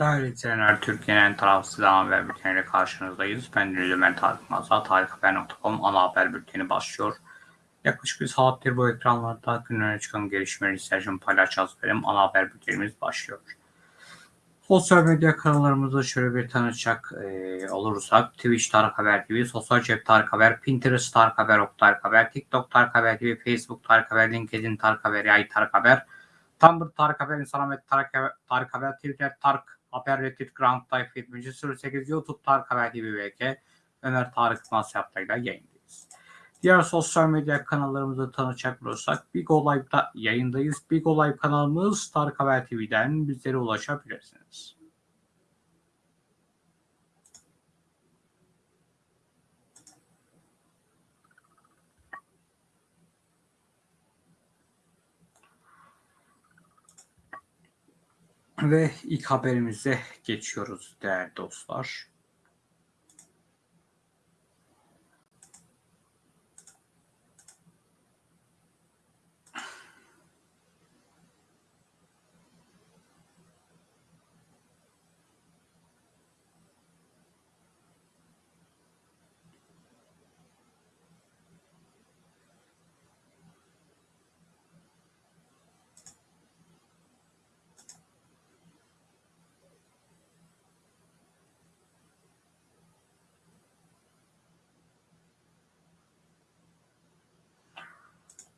Değerli izleyenler, Türkiye'nin en tarafsız ana haber bülteniyle karşınızdayız. Ben Ömer Tarık Mazda, tarikhaber.com ana haber bülteni başlıyor. Yaklaşık bir saattir bu ekranlarda gün öne çıkan gelişmeleri sizlerle paylaşacağız. Benim ana haber bültenimiz başlıyor. Sosyal medya kanallarımızı şöyle bir tanıtacak e, olursak Twitch Tarık Haber TV, Sosyal Cep Tarık Haber, Pinterest Tarık Haber, Ok Tarık Haber, TikTok Tarık Haber TV, Facebook Tarık Haber, LinkedIn Tarık Haber, Yay Tarık Haber, Tumblr Tarık Haber, Instagram Tarık Haber, Tarık Haber, Twitter Tarık Haber, Reddit Ground Type 7008, YouTube Tarık Haber TV VK, Ömer Tarık Masyap'tayla yayındayız. Diğer sosyal medya kanallarımızı tanıtacak olursak Big O Live'da yayındayız. Big O Live kanalımız Tarık Haber TV'den bizlere ulaşabilirsiniz. Ve ilk haberimize geçiyoruz değerli dostlar.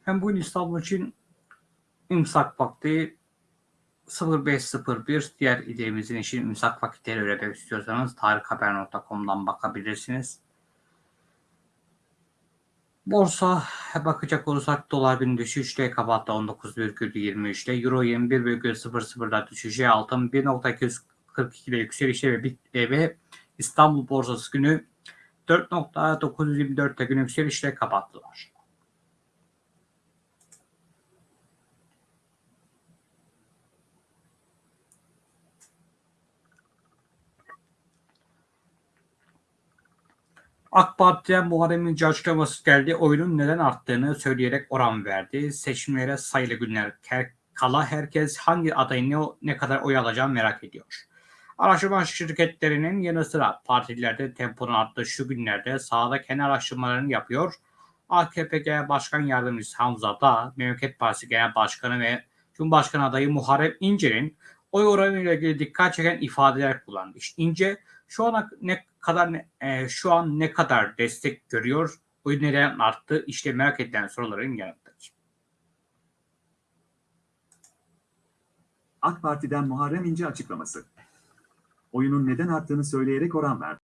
Hem bugün İstanbul için imsak vakti 0501 diğer ilemizin için imsak vakitleri öğrenmek istiyorsanız tarikhaber.com'dan bakabilirsiniz. Borsa bakacak olursak dolar gün düşüşte kapattı 19,23'te. Euro 21,00'da düşüşe altın 1.242'de yükselişte ve, ve İstanbul borsası günü 4.924'te gün yükselişle kapattılar. AK Parti'den Muharrem İnce açıklaması geldi. Oyunun neden arttığını söyleyerek oran verdi. Seçimlere sayılı günler kala herkes hangi adayın ne, ne kadar oy alacağını merak ediyor. Araştırma şirketlerinin yanı sıra partilerde temponun arttığı şu günlerde sahada kendi araştırmalarını yapıyor. AKP Genel Başkan Yardımcısı Hamza da Memleket Partisi Genel Başkanı ve Cumhurbaşkanı adayı Muharrem İnce'nin oy oranı ile ilgili dikkat çeken ifadeler kullandı. İşte İnce şu ana ne kadar e, şu an ne kadar destek görüyor? Oy neden arttı? İşte merak edilen soruların yanıtları. AK Parti'den Muharrem İnce açıklaması. Oyunun neden arttığını söyleyerek oran verdi.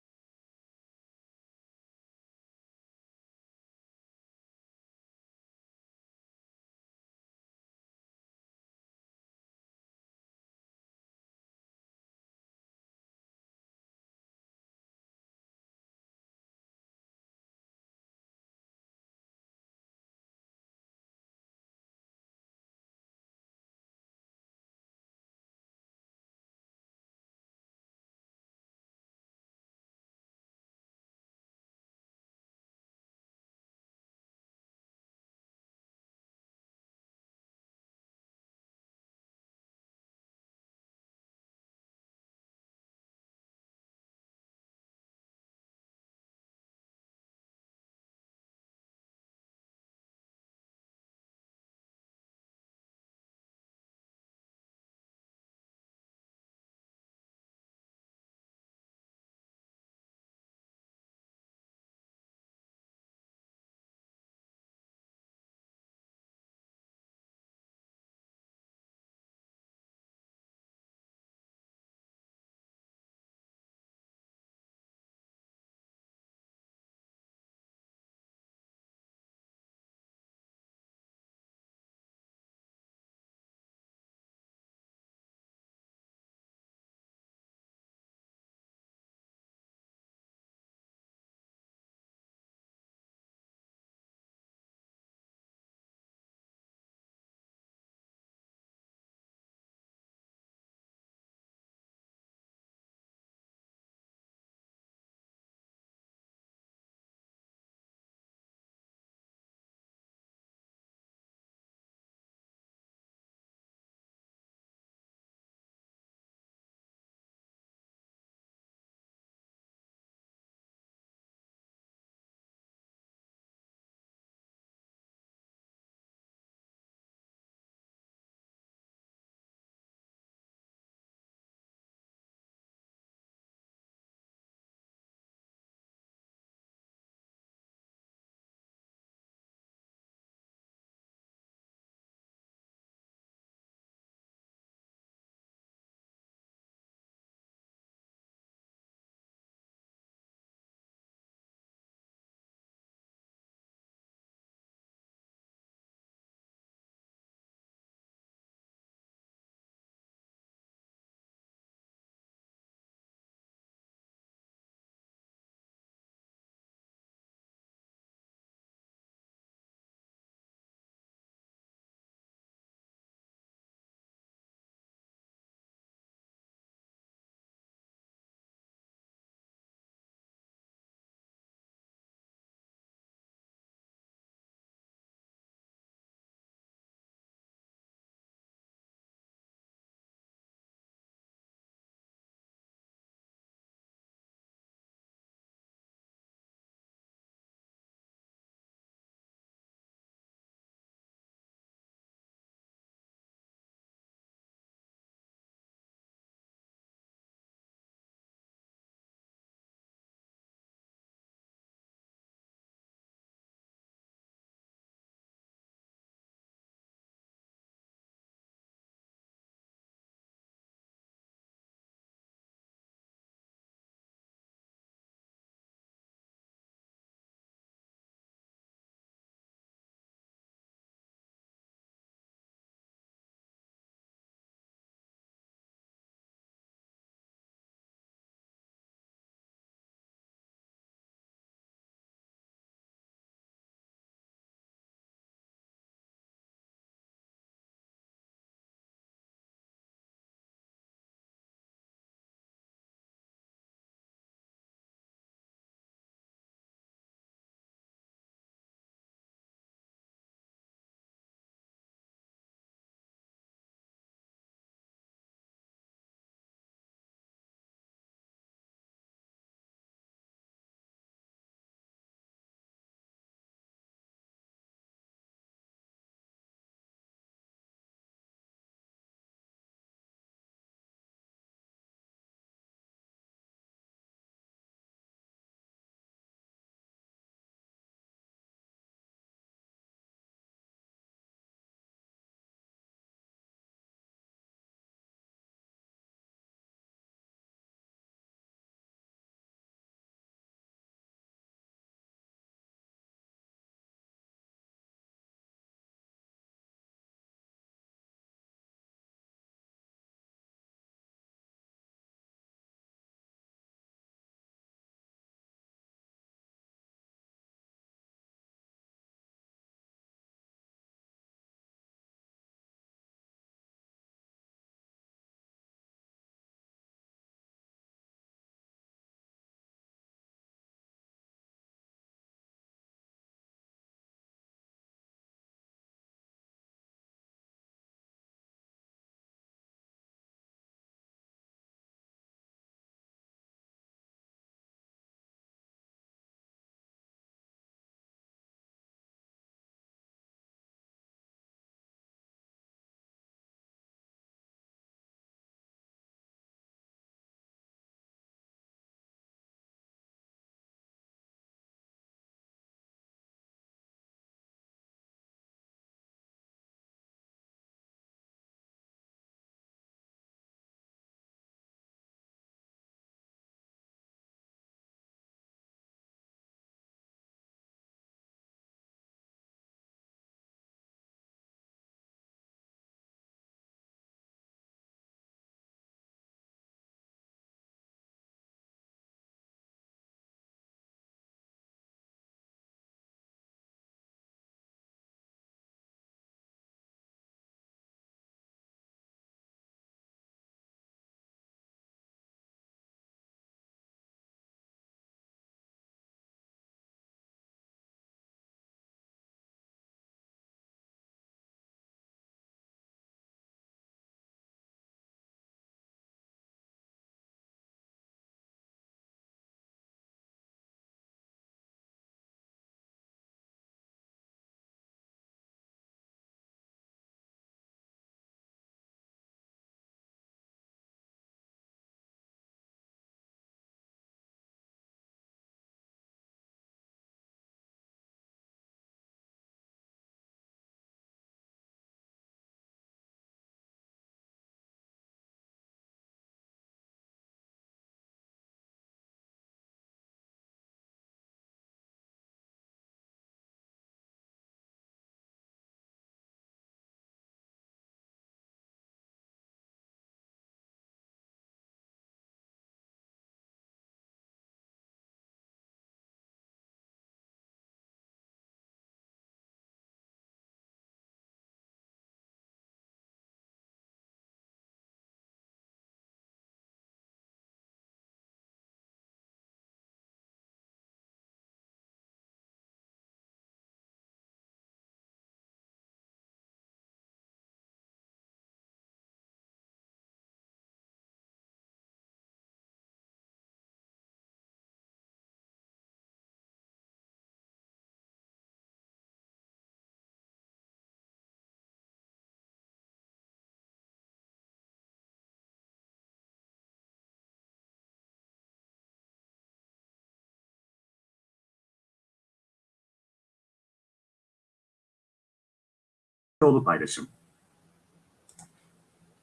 Kılıçdaroğlu paylaşım.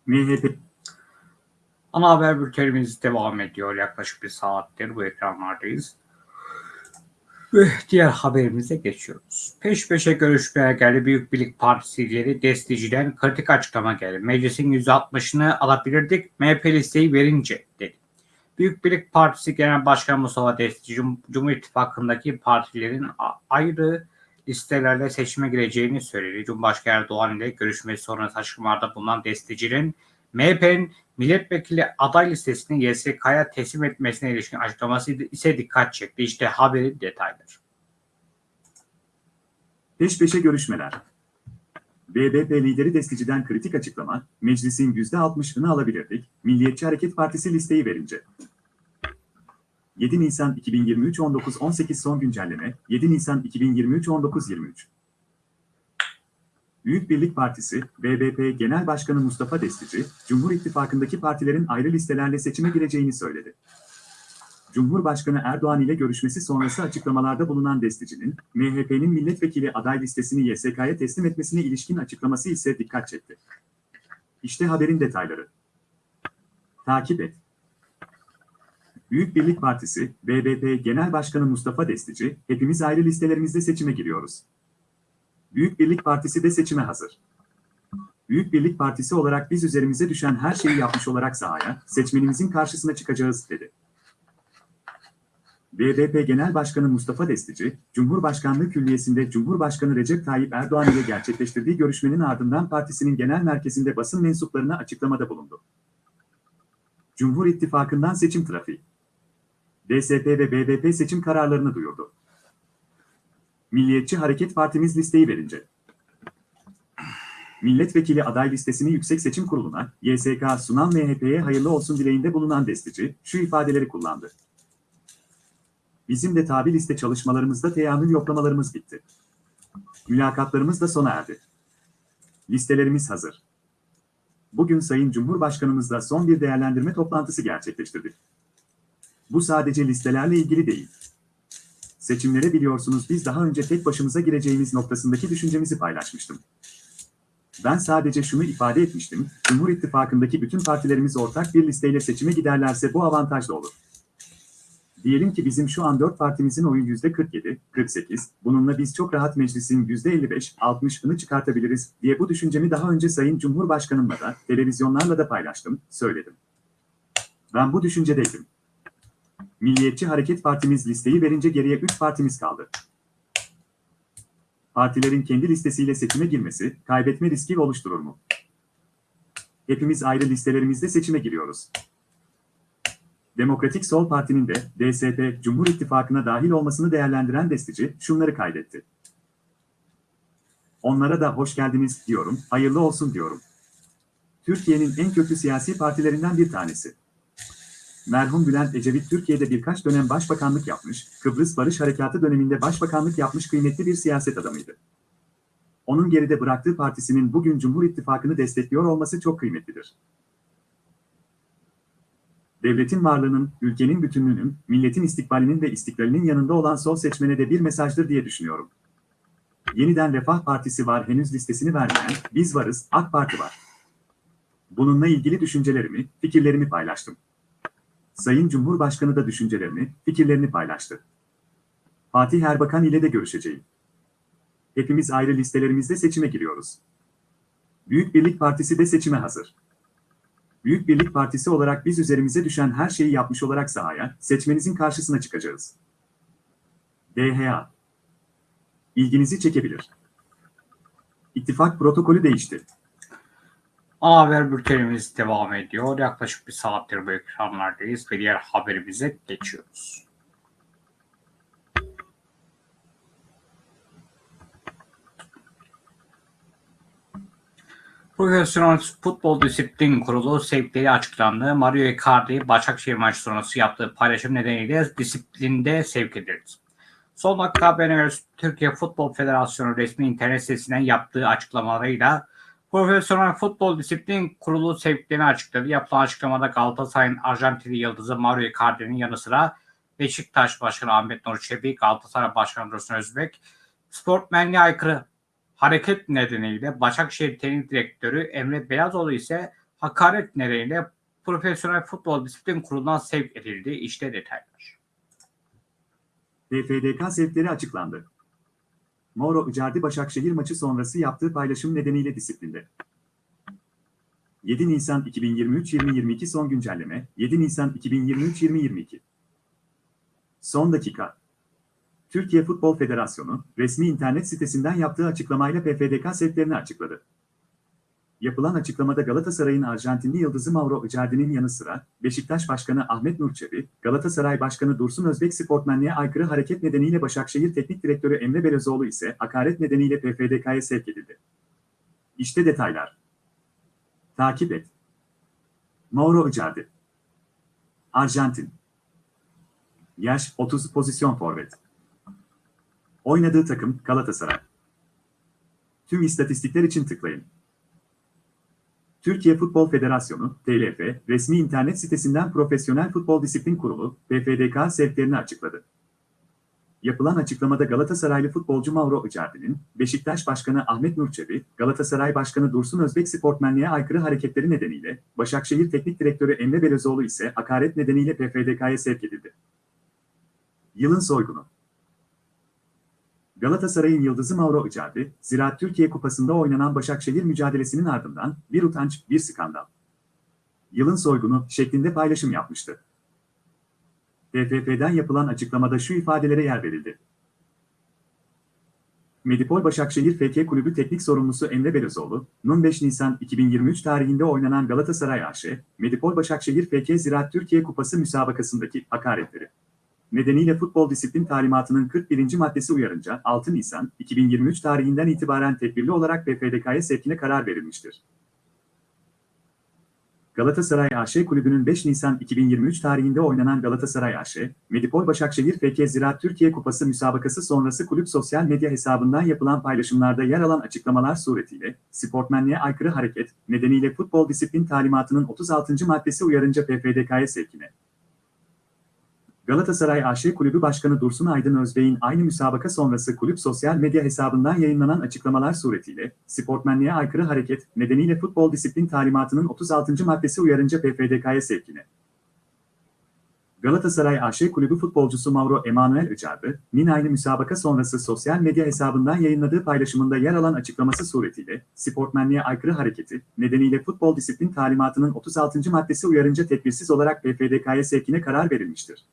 MHP Ana haber bültenimiz devam ediyor. Yaklaşık bir saattir bu ekranlardayız. Ve diğer haberimize geçiyoruz. Peş peşe görüşmeye geldi Büyük Birlik Partisi lideri desteciden kritik açıklama geldi. Meclisin %60'ını alabilirdik MHP listeyi verince dedi. Büyük Birlik Partisi Genel Başkanı Mustafa Destici, Cum- Cumhur İttifakı'ndaki partilerin ayrı listelerle seçime gireceğini söyledi. Cumhurbaşkanı Erdoğan ile görüşmesi sonrası açıklamalarda bulunan destecinin MHP'nin milletvekili aday listesini YSK'ya teslim etmesine ilişkin açıklaması ise dikkat çekti. İşte haberin detayları. peş peşe görüşmeler. BBP lideri Destici'den kritik açıklama, meclisin %60'ını alabilirdik, Milliyetçi Hareket Partisi listeyi verince. 7 Nisan 2023 19-18 son güncelleme, 7 Nisan 2023 19-23. Büyük Birlik Partisi, BBP Genel Başkanı Mustafa Destici, Cumhur İttifakı'ndaki partilerin ayrı listelerle seçime gireceğini söyledi. Cumhurbaşkanı Erdoğan ile görüşmesi sonrası açıklamalarda bulunan Destici'nin, MHP'nin milletvekili aday listesini YSK'ya teslim etmesine ilişkin açıklaması ise dikkat çekti. İşte haberin detayları. Takip et. Büyük Birlik Partisi, BBP Genel Başkanı Mustafa Destici, hepimiz ayrı listelerimizde seçime giriyoruz. Büyük Birlik Partisi de seçime hazır. Büyük Birlik Partisi olarak biz üzerimize düşen her şeyi yapmış olarak sahaya, seçmenimizin karşısına çıkacağız, dedi. BBP Genel Başkanı Mustafa Destici, Cumhurbaşkanlığı Külliyesi'nde Cumhurbaşkanı Recep Tayyip Erdoğan ile gerçekleştirdiği görüşmenin ardından partisinin genel merkezinde basın mensuplarına açıklamada bulundu. Cumhur İttifakı'ndan seçim trafiği. DSP ve BBP seçim kararlarını duyurdu. Milliyetçi Hareket Partimiz listeyi verince. Milletvekili aday listesini Yüksek Seçim Kurulu'na, YSK sunan MHP'ye hayırlı olsun dileğinde bulunan Destici, şu ifadeleri kullandı. Bizim de tabi liste çalışmalarımızda teamül yoklamalarımız bitti. Mülakatlarımız da sona erdi. Listelerimiz hazır. Bugün Sayın Cumhurbaşkanımızla son bir değerlendirme toplantısı gerçekleştirdik. Bu sadece listelerle ilgili değil. Seçimlere biliyorsunuz biz daha önce tek başımıza gireceğimiz noktasındaki düşüncemizi paylaşmıştım. Ben sadece şunu ifade etmiştim, Cumhur İttifakı'ndaki bütün partilerimiz ortak bir listeyle seçime giderlerse bu avantajlı olur. Diyelim ki bizim şu an 4 partimizin oyu %47, 48, bununla biz çok rahat meclisin %55, 60'ını çıkartabiliriz diye bu düşüncemi daha önce Sayın Cumhurbaşkanımla da, televizyonlarla da paylaştım, söyledim. Ben bu düşüncedeydim. Milliyetçi Hareket Partimiz listeyi verince geriye 3 partimiz kaldı. Partilerin kendi listesiyle seçime girmesi, kaybetme riski oluşturur mu? Hepimiz ayrı listelerimizde seçime giriyoruz. Demokratik Sol Parti'nin de DSP, Cumhur İttifakı'na dahil olmasını değerlendiren destici şunları kaydetti. Onlara da hoş geldiniz diyorum, hayırlı olsun diyorum. Türkiye'nin en köklü siyasi partilerinden bir tanesi. Merhum Bülent Ecevit Türkiye'de birkaç dönem başbakanlık yapmış, Kıbrıs Barış Harekatı döneminde başbakanlık yapmış kıymetli bir siyaset adamıydı. Onun geride bıraktığı partisinin bugün Cumhur İttifakı'nı destekliyor olması çok kıymetlidir devletin varlığının, ülkenin bütünlüğünün, milletin istikbalinin ve istiklalinin yanında olan sol seçmene de bir mesajdır diye düşünüyorum. Yeniden Refah Partisi var henüz listesini vermeyen, biz varız, AK Parti var. Bununla ilgili düşüncelerimi, fikirlerimi paylaştım. Sayın Cumhurbaşkanı da düşüncelerini, fikirlerini paylaştı. Fatih Erbakan ile de görüşeceğim. Hepimiz ayrı listelerimizde seçime giriyoruz. Büyük Birlik Partisi de seçime hazır. Büyük Birlik Partisi olarak biz üzerimize düşen her şeyi yapmış olarak sahaya, seçmenizin karşısına çıkacağız. DHA İlginizi çekebilir. İttifak protokolü değişti. Ana haber bültenimiz devam ediyor. Yaklaşık bir saattir bu ekranlardayız ve diğer haberimize geçiyoruz. Profesyonel Futbol Disiplin Kurulu sevkleri açıklandı. Mario Icardi Başakşehir maçı sonrası yaptığı paylaşım nedeniyle disiplinde sevk edildi. Son dakika haberine Türkiye Futbol Federasyonu resmi internet sitesinden yaptığı açıklamalarıyla Profesyonel Futbol Disiplin Kurulu sevklerini açıkladı. Yapılan açıklamada Galatasaray'ın Arjantinli yıldızı Mario Icardi'nin yanı sıra Beşiktaş Başkanı Ahmet Nur Çebi, Galatasaray Başkanı Dursun Özbek, sportmenliğe aykırı hareket nedeniyle Başakşehir Teknik Direktörü Emre Beyazoğlu ise hakaret nedeniyle Profesyonel Futbol Disiplin Kurulu'ndan sevk edildi. İşte detaylar. PFDK sevkleri açıklandı. Mauro Icardi Başakşehir maçı sonrası yaptığı paylaşım nedeniyle disiplinde. 7 Nisan 2023-2022 son güncelleme 7 Nisan 2023-2022 Son dakika Türkiye Futbol Federasyonu resmi internet sitesinden yaptığı açıklamayla PFDK sevklerini açıkladı. Yapılan açıklamada Galatasaray'ın Arjantinli yıldızı Mauro Icardi'nin yanı sıra Beşiktaş Başkanı Ahmet Nur Çebi, Galatasaray Başkanı Dursun Özbek sportmenliğe aykırı hareket nedeniyle Başakşehir Teknik Direktörü Emre Belözoğlu ise hakaret nedeniyle PFDK'ya sevk edildi. İşte detaylar. Takip et. Mauro Icardi. Arjantin. Yaş 30 pozisyon forvet. Oynadığı takım Galatasaray. Tüm istatistikler için tıklayın. Türkiye Futbol Federasyonu, TLF, resmi internet sitesinden Profesyonel Futbol Disiplin Kurulu, PFDK sevklerini açıkladı. Yapılan açıklamada Galatasaraylı futbolcu Mauro Icardi'nin, Beşiktaş Başkanı Ahmet Nur Çebi, Galatasaray Başkanı Dursun Özbek sportmenliğe aykırı hareketleri nedeniyle, Başakşehir Teknik Direktörü Emre Belözoğlu ise hakaret nedeniyle PFDK'ya sevk edildi. Yılın soygunu Galatasaray'ın yıldızı Mauro Icardi, Ziraat Türkiye Kupası'nda oynanan Başakşehir mücadelesinin ardından bir utanç, bir skandal. Yılın soygunu şeklinde paylaşım yapmıştı. TFF'den yapılan açıklamada şu ifadelere yer verildi. Medipol Başakşehir FK Kulübü Teknik Sorumlusu Emre Belözoğlu, 5 Nisan 2023 tarihinde oynanan Galatasaray AŞ, Medipol Başakşehir FK Ziraat Türkiye Kupası müsabakasındaki hakaretleri nedeniyle futbol disiplin talimatının 41. maddesi uyarınca 6 Nisan 2023 tarihinden itibaren tedbirli olarak PFDK'ya sevkine karar verilmiştir. Galatasaray AŞ Kulübü'nün 5 Nisan 2023 tarihinde oynanan Galatasaray AŞ, Medipol Başakşehir FK Ziraat Türkiye Kupası müsabakası sonrası kulüp sosyal medya hesabından yapılan paylaşımlarda yer alan açıklamalar suretiyle, sportmenliğe aykırı hareket nedeniyle futbol disiplin talimatının 36. maddesi uyarınca PFDK'ya sevkine, Galatasaray AŞ Kulübü Başkanı Dursun Aydın Özbey'in aynı müsabaka sonrası kulüp sosyal medya hesabından yayınlanan açıklamalar suretiyle, sportmenliğe aykırı hareket nedeniyle futbol disiplin talimatının 36. maddesi uyarınca PFDK'ya sevkine. Galatasaray AŞ Kulübü futbolcusu Mauro Emanuel Icardi, Nin aynı müsabaka sonrası sosyal medya hesabından yayınladığı paylaşımında yer alan açıklaması suretiyle, sportmenliğe aykırı hareketi nedeniyle futbol disiplin talimatının 36. maddesi uyarınca tedbirsiz olarak PFDK'ya sevkine karar verilmiştir.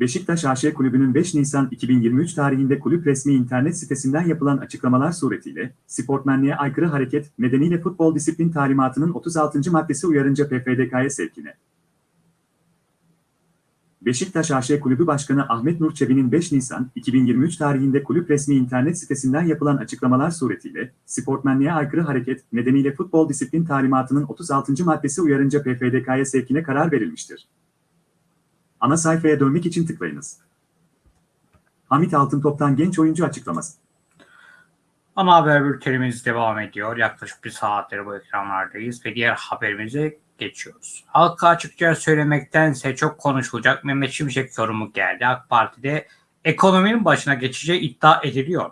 Beşiktaş AŞ Kulübü'nün 5 Nisan 2023 tarihinde kulüp resmi internet sitesinden yapılan açıklamalar suretiyle, sportmenliğe aykırı hareket nedeniyle futbol disiplin talimatının 36. maddesi uyarınca PFDK'ya sevkine. Beşiktaş AŞ Kulübü Başkanı Ahmet Nur Çebi'nin 5 Nisan 2023 tarihinde kulüp resmi internet sitesinden yapılan açıklamalar suretiyle, sportmenliğe aykırı hareket nedeniyle futbol disiplin talimatının 36. maddesi uyarınca PFDK'ya sevkine karar verilmiştir. Ana sayfaya dönmek için tıklayınız. Hamit Altıntop'tan genç oyuncu açıklaması. Ana haber bültenimiz devam ediyor. Yaklaşık bir saattir bu ekranlardayız ve diğer haberimize geçiyoruz. Halka açıkça söylemektense çok konuşulacak Mehmet Şimşek yorumu geldi. AK Parti'de ekonominin başına geçeceği iddia ediliyor.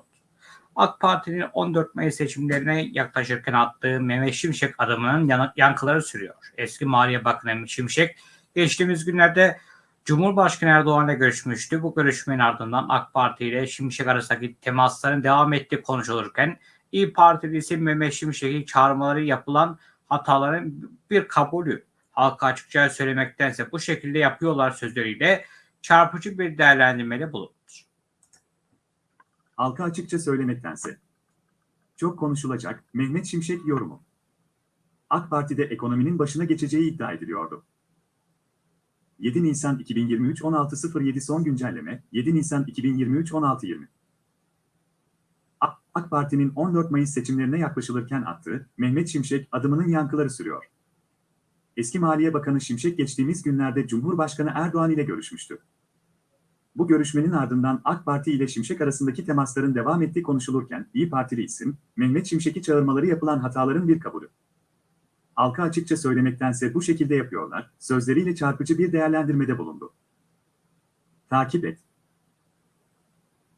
AK Parti'nin 14 Mayıs seçimlerine yaklaşırken attığı Mehmet Şimşek adımının yankıları sürüyor. Eski Maliye Bakanı Mehmet Şimşek geçtiğimiz günlerde Cumhurbaşkanı Erdoğan'la görüşmüştü. Bu görüşmenin ardından AK Parti ile Şimşek arasındaki temasların devam ettiği konuşulurken İyi Parti isim Mehmet Şimşek'in çağrımaları yapılan hataların bir kabulü. Halka açıkça söylemektense bu şekilde yapıyorlar sözleriyle çarpıcı bir değerlendirmede bulundu. Halka açıkça söylemektense. Çok konuşulacak Mehmet Şimşek yorumu. AK Parti'de ekonominin başına geçeceği iddia ediliyordu. 7 Nisan 2023 16.07 son güncelleme 7 Nisan 2023 16.20 AK Parti'nin 14 Mayıs seçimlerine yaklaşılırken attığı Mehmet Şimşek adımının yankıları sürüyor. Eski Maliye Bakanı Şimşek geçtiğimiz günlerde Cumhurbaşkanı Erdoğan ile görüşmüştü. Bu görüşmenin ardından AK Parti ile Şimşek arasındaki temasların devam ettiği konuşulurken İyi Partili isim, Mehmet Şimşek'i çağırmaları yapılan hataların bir kabulü halka açıkça söylemektense bu şekilde yapıyorlar, sözleriyle çarpıcı bir değerlendirmede bulundu. Takip et.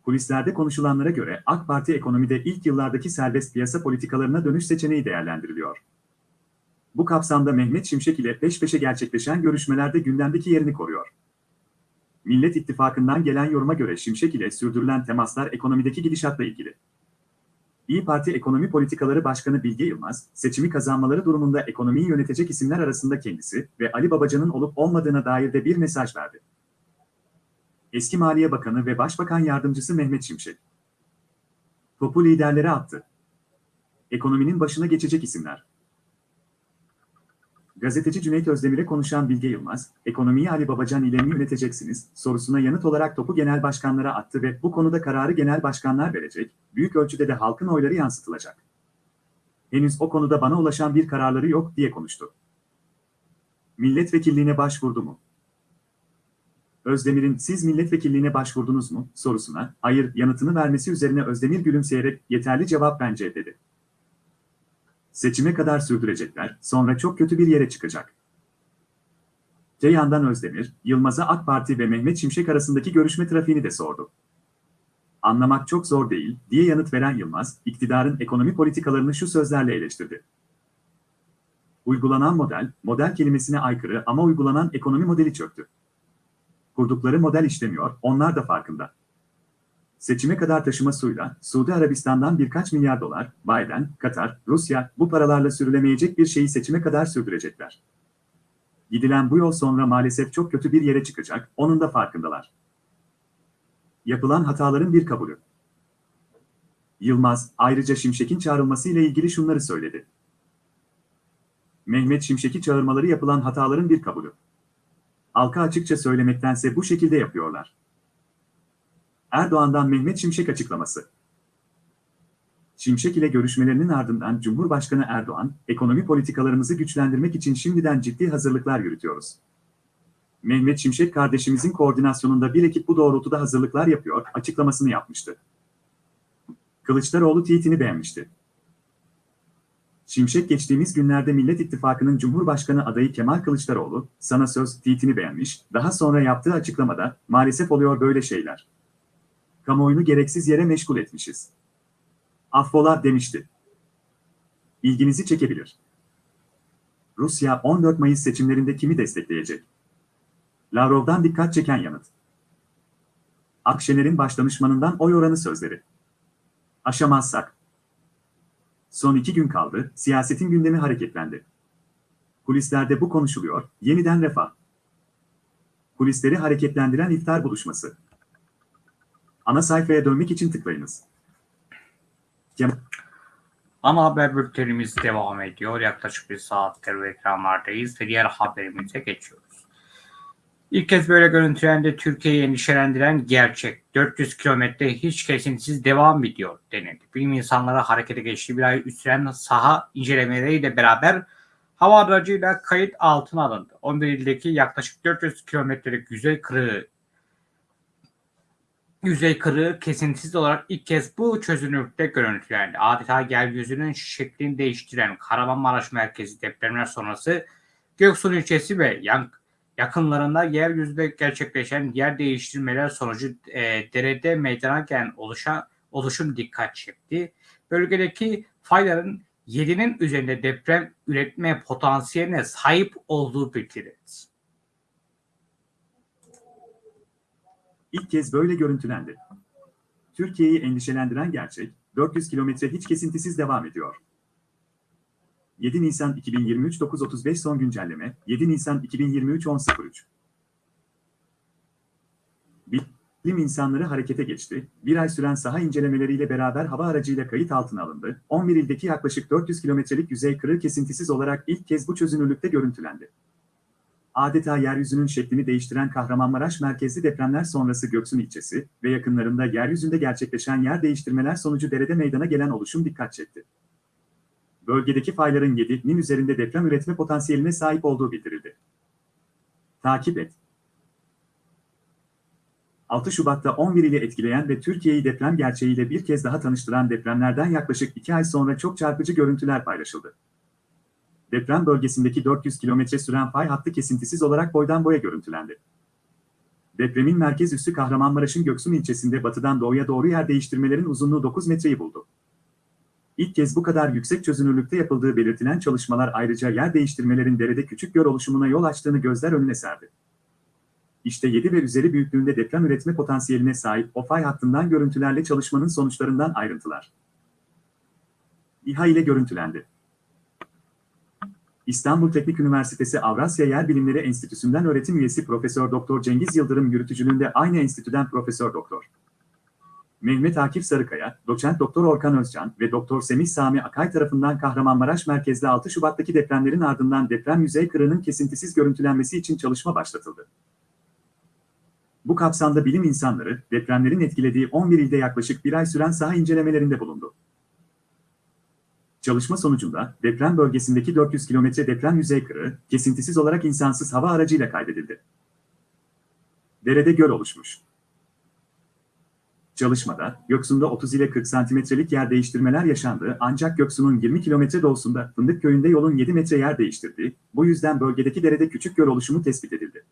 Kulislerde konuşulanlara göre AK Parti ekonomide ilk yıllardaki serbest piyasa politikalarına dönüş seçeneği değerlendiriliyor. Bu kapsamda Mehmet Şimşek ile peş peşe gerçekleşen görüşmelerde gündemdeki yerini koruyor. Millet İttifakı'ndan gelen yoruma göre Şimşek ile sürdürülen temaslar ekonomideki gidişatla ilgili. İyi Parti Ekonomi Politikaları Başkanı Bilge Yılmaz, seçimi kazanmaları durumunda ekonomiyi yönetecek isimler arasında kendisi ve Ali Babacan'ın olup olmadığına dair de bir mesaj verdi. Eski Maliye Bakanı ve Başbakan Yardımcısı Mehmet Şimşek. Topu liderlere attı. Ekonominin başına geçecek isimler. Gazeteci Cüneyt Özdemir'e konuşan Bilge Yılmaz, ekonomiyi Ali Babacan ile mi yöneteceksiniz sorusuna yanıt olarak topu genel başkanlara attı ve bu konuda kararı genel başkanlar verecek, büyük ölçüde de halkın oyları yansıtılacak. Henüz o konuda bana ulaşan bir kararları yok diye konuştu. Milletvekilliğine başvurdu mu? Özdemir'in siz milletvekilliğine başvurdunuz mu sorusuna hayır yanıtını vermesi üzerine Özdemir gülümseyerek yeterli cevap bence dedi. Seçime kadar sürdürecekler, sonra çok kötü bir yere çıkacak. Te yandan Özdemir, Yılmaz'a AK Parti ve Mehmet Şimşek arasındaki görüşme trafiğini de sordu. Anlamak çok zor değil, diye yanıt veren Yılmaz, iktidarın ekonomi politikalarını şu sözlerle eleştirdi. Uygulanan model, model kelimesine aykırı ama uygulanan ekonomi modeli çöktü. Kurdukları model işlemiyor, onlar da farkında. Seçime kadar taşımasıyla Suudi Arabistan'dan birkaç milyar dolar, Biden, Katar, Rusya bu paralarla sürülemeyecek bir şeyi seçime kadar sürdürecekler. Gidilen bu yol sonra maalesef çok kötü bir yere çıkacak, onun da farkındalar. Yapılan hataların bir kabulü. Yılmaz, ayrıca Şimşek'in çağrılması ile ilgili şunları söyledi. Mehmet Şimşek'i çağırmaları yapılan hataların bir kabulü. Halka açıkça söylemektense bu şekilde yapıyorlar. Erdoğan'dan Mehmet Şimşek açıklaması. Şimşek ile görüşmelerinin ardından Cumhurbaşkanı Erdoğan, ekonomi politikalarımızı güçlendirmek için şimdiden ciddi hazırlıklar yürütüyoruz. Mehmet Şimşek kardeşimizin koordinasyonunda bir ekip bu doğrultuda hazırlıklar yapıyor, açıklamasını yapmıştı. Kılıçdaroğlu tweetini beğenmişti. Şimşek geçtiğimiz günlerde Millet İttifakı'nın Cumhurbaşkanı adayı Kemal Kılıçdaroğlu, sana söz tweetini beğenmiş, daha sonra yaptığı açıklamada, maalesef oluyor böyle şeyler. Kamuoyunu gereksiz yere meşgul etmişiz. Affola demişti. İlginizi çekebilir. Rusya 14 Mayıs seçimlerinde kimi destekleyecek? Lavrov'dan dikkat çeken yanıt. Akşener'in başdanışmanından oy oranı sözleri. Aşamazsak. Son iki gün kaldı, siyasetin gündemi hareketlendi. Kulislerde bu konuşuluyor, yeniden refah. Kulisleri hareketlendiren iftar buluşması. Ana sayfaya dönmek için tıklayınız. Cem Ana haber bültenimiz devam ediyor. Yaklaşık bir saattir ekranlardayız ve diğer haberimize geçiyoruz. İlk kez böyle görüntülendi Türkiye'yi endişelendiren gerçek. 400 kilometre hiç kesintisiz devam ediyor denildi. Bilim insanları harekete geçtiği bir ay süren saha incelemeleriyle beraber hava aracıyla kayıt altına alındı. 11 ildeki yaklaşık 400 kilometrelik yüzey kırığı yüzey kırığı kesintisiz olarak ilk kez bu çözünürlükte görüntülendi. Adeta yeryüzünün şeklini değiştiren Kahramanmaraş merkezi depremler sonrası Göksun ilçesi ve yan, yakınlarında yeryüzünde gerçekleşen yer değiştirmeler sonucu e, derede meydana gelen oluşan, oluşum dikkat çekti. Bölgedeki fayların 7'nin üzerinde deprem üretme potansiyeline sahip olduğu bildirildi. İlk kez böyle görüntülendi. Türkiye'yi endişelendiren gerçek, 400 kilometre hiç kesintisiz devam ediyor. 7 Nisan 2023 9.35 son güncelleme, 7 Nisan 2023 10.03 Bilim insanları harekete geçti, bir ay süren saha incelemeleriyle beraber hava aracıyla kayıt altına alındı, 11 ildeki yaklaşık 400 kilometrelik yüzey kırığı kesintisiz olarak ilk kez bu çözünürlükte görüntülendi adeta yeryüzünün şeklini değiştiren Kahramanmaraş merkezli depremler sonrası Göksun ilçesi ve yakınlarında yeryüzünde gerçekleşen yer değiştirmeler sonucu derede meydana gelen oluşum dikkat çekti. Bölgedeki fayların 7'nin üzerinde deprem üretme potansiyeline sahip olduğu bildirildi. Takip et. 6 Şubat'ta 11 ile etkileyen ve Türkiye'yi deprem gerçeğiyle bir kez daha tanıştıran depremlerden yaklaşık 2 ay sonra çok çarpıcı görüntüler paylaşıldı deprem bölgesindeki 400 kilometre süren fay hattı kesintisiz olarak boydan boya görüntülendi. Depremin merkez üssü Kahramanmaraş'ın Göksun ilçesinde batıdan doğuya doğru yer değiştirmelerin uzunluğu 9 metreyi buldu. İlk kez bu kadar yüksek çözünürlükte yapıldığı belirtilen çalışmalar ayrıca yer değiştirmelerin derede küçük göl oluşumuna yol açtığını gözler önüne serdi. İşte 7 ve üzeri büyüklüğünde deprem üretme potansiyeline sahip o fay hattından görüntülerle çalışmanın sonuçlarından ayrıntılar. İHA ile görüntülendi. İstanbul Teknik Üniversitesi Avrasya Yer Bilimleri Enstitüsü'nden öğretim üyesi Profesör Doktor Cengiz Yıldırım yürütücülüğünde aynı enstitüden Profesör Doktor Mehmet Akif Sarıkaya, Doçent Doktor Orkan Özcan ve Doktor Semih Sami Akay tarafından Kahramanmaraş merkezli 6 Şubat'taki depremlerin ardından deprem yüzey kırığının kesintisiz görüntülenmesi için çalışma başlatıldı. Bu kapsamda bilim insanları, depremlerin etkilediği 11 ilde yaklaşık bir ay süren saha incelemelerinde bulundu. Çalışma sonucunda deprem bölgesindeki 400 kilometre deprem yüzey kırığı, kesintisiz olarak insansız hava aracıyla kaydedildi. Derede göl oluşmuş. Çalışmada, Göksu'nda 30 ile 40 santimetrelik yer değiştirmeler yaşandı ancak Göksu'nun 20 kilometre doğusunda Fındık Köyü'nde yolun 7 metre yer değiştirdiği, bu yüzden bölgedeki derede küçük göl oluşumu tespit edildi.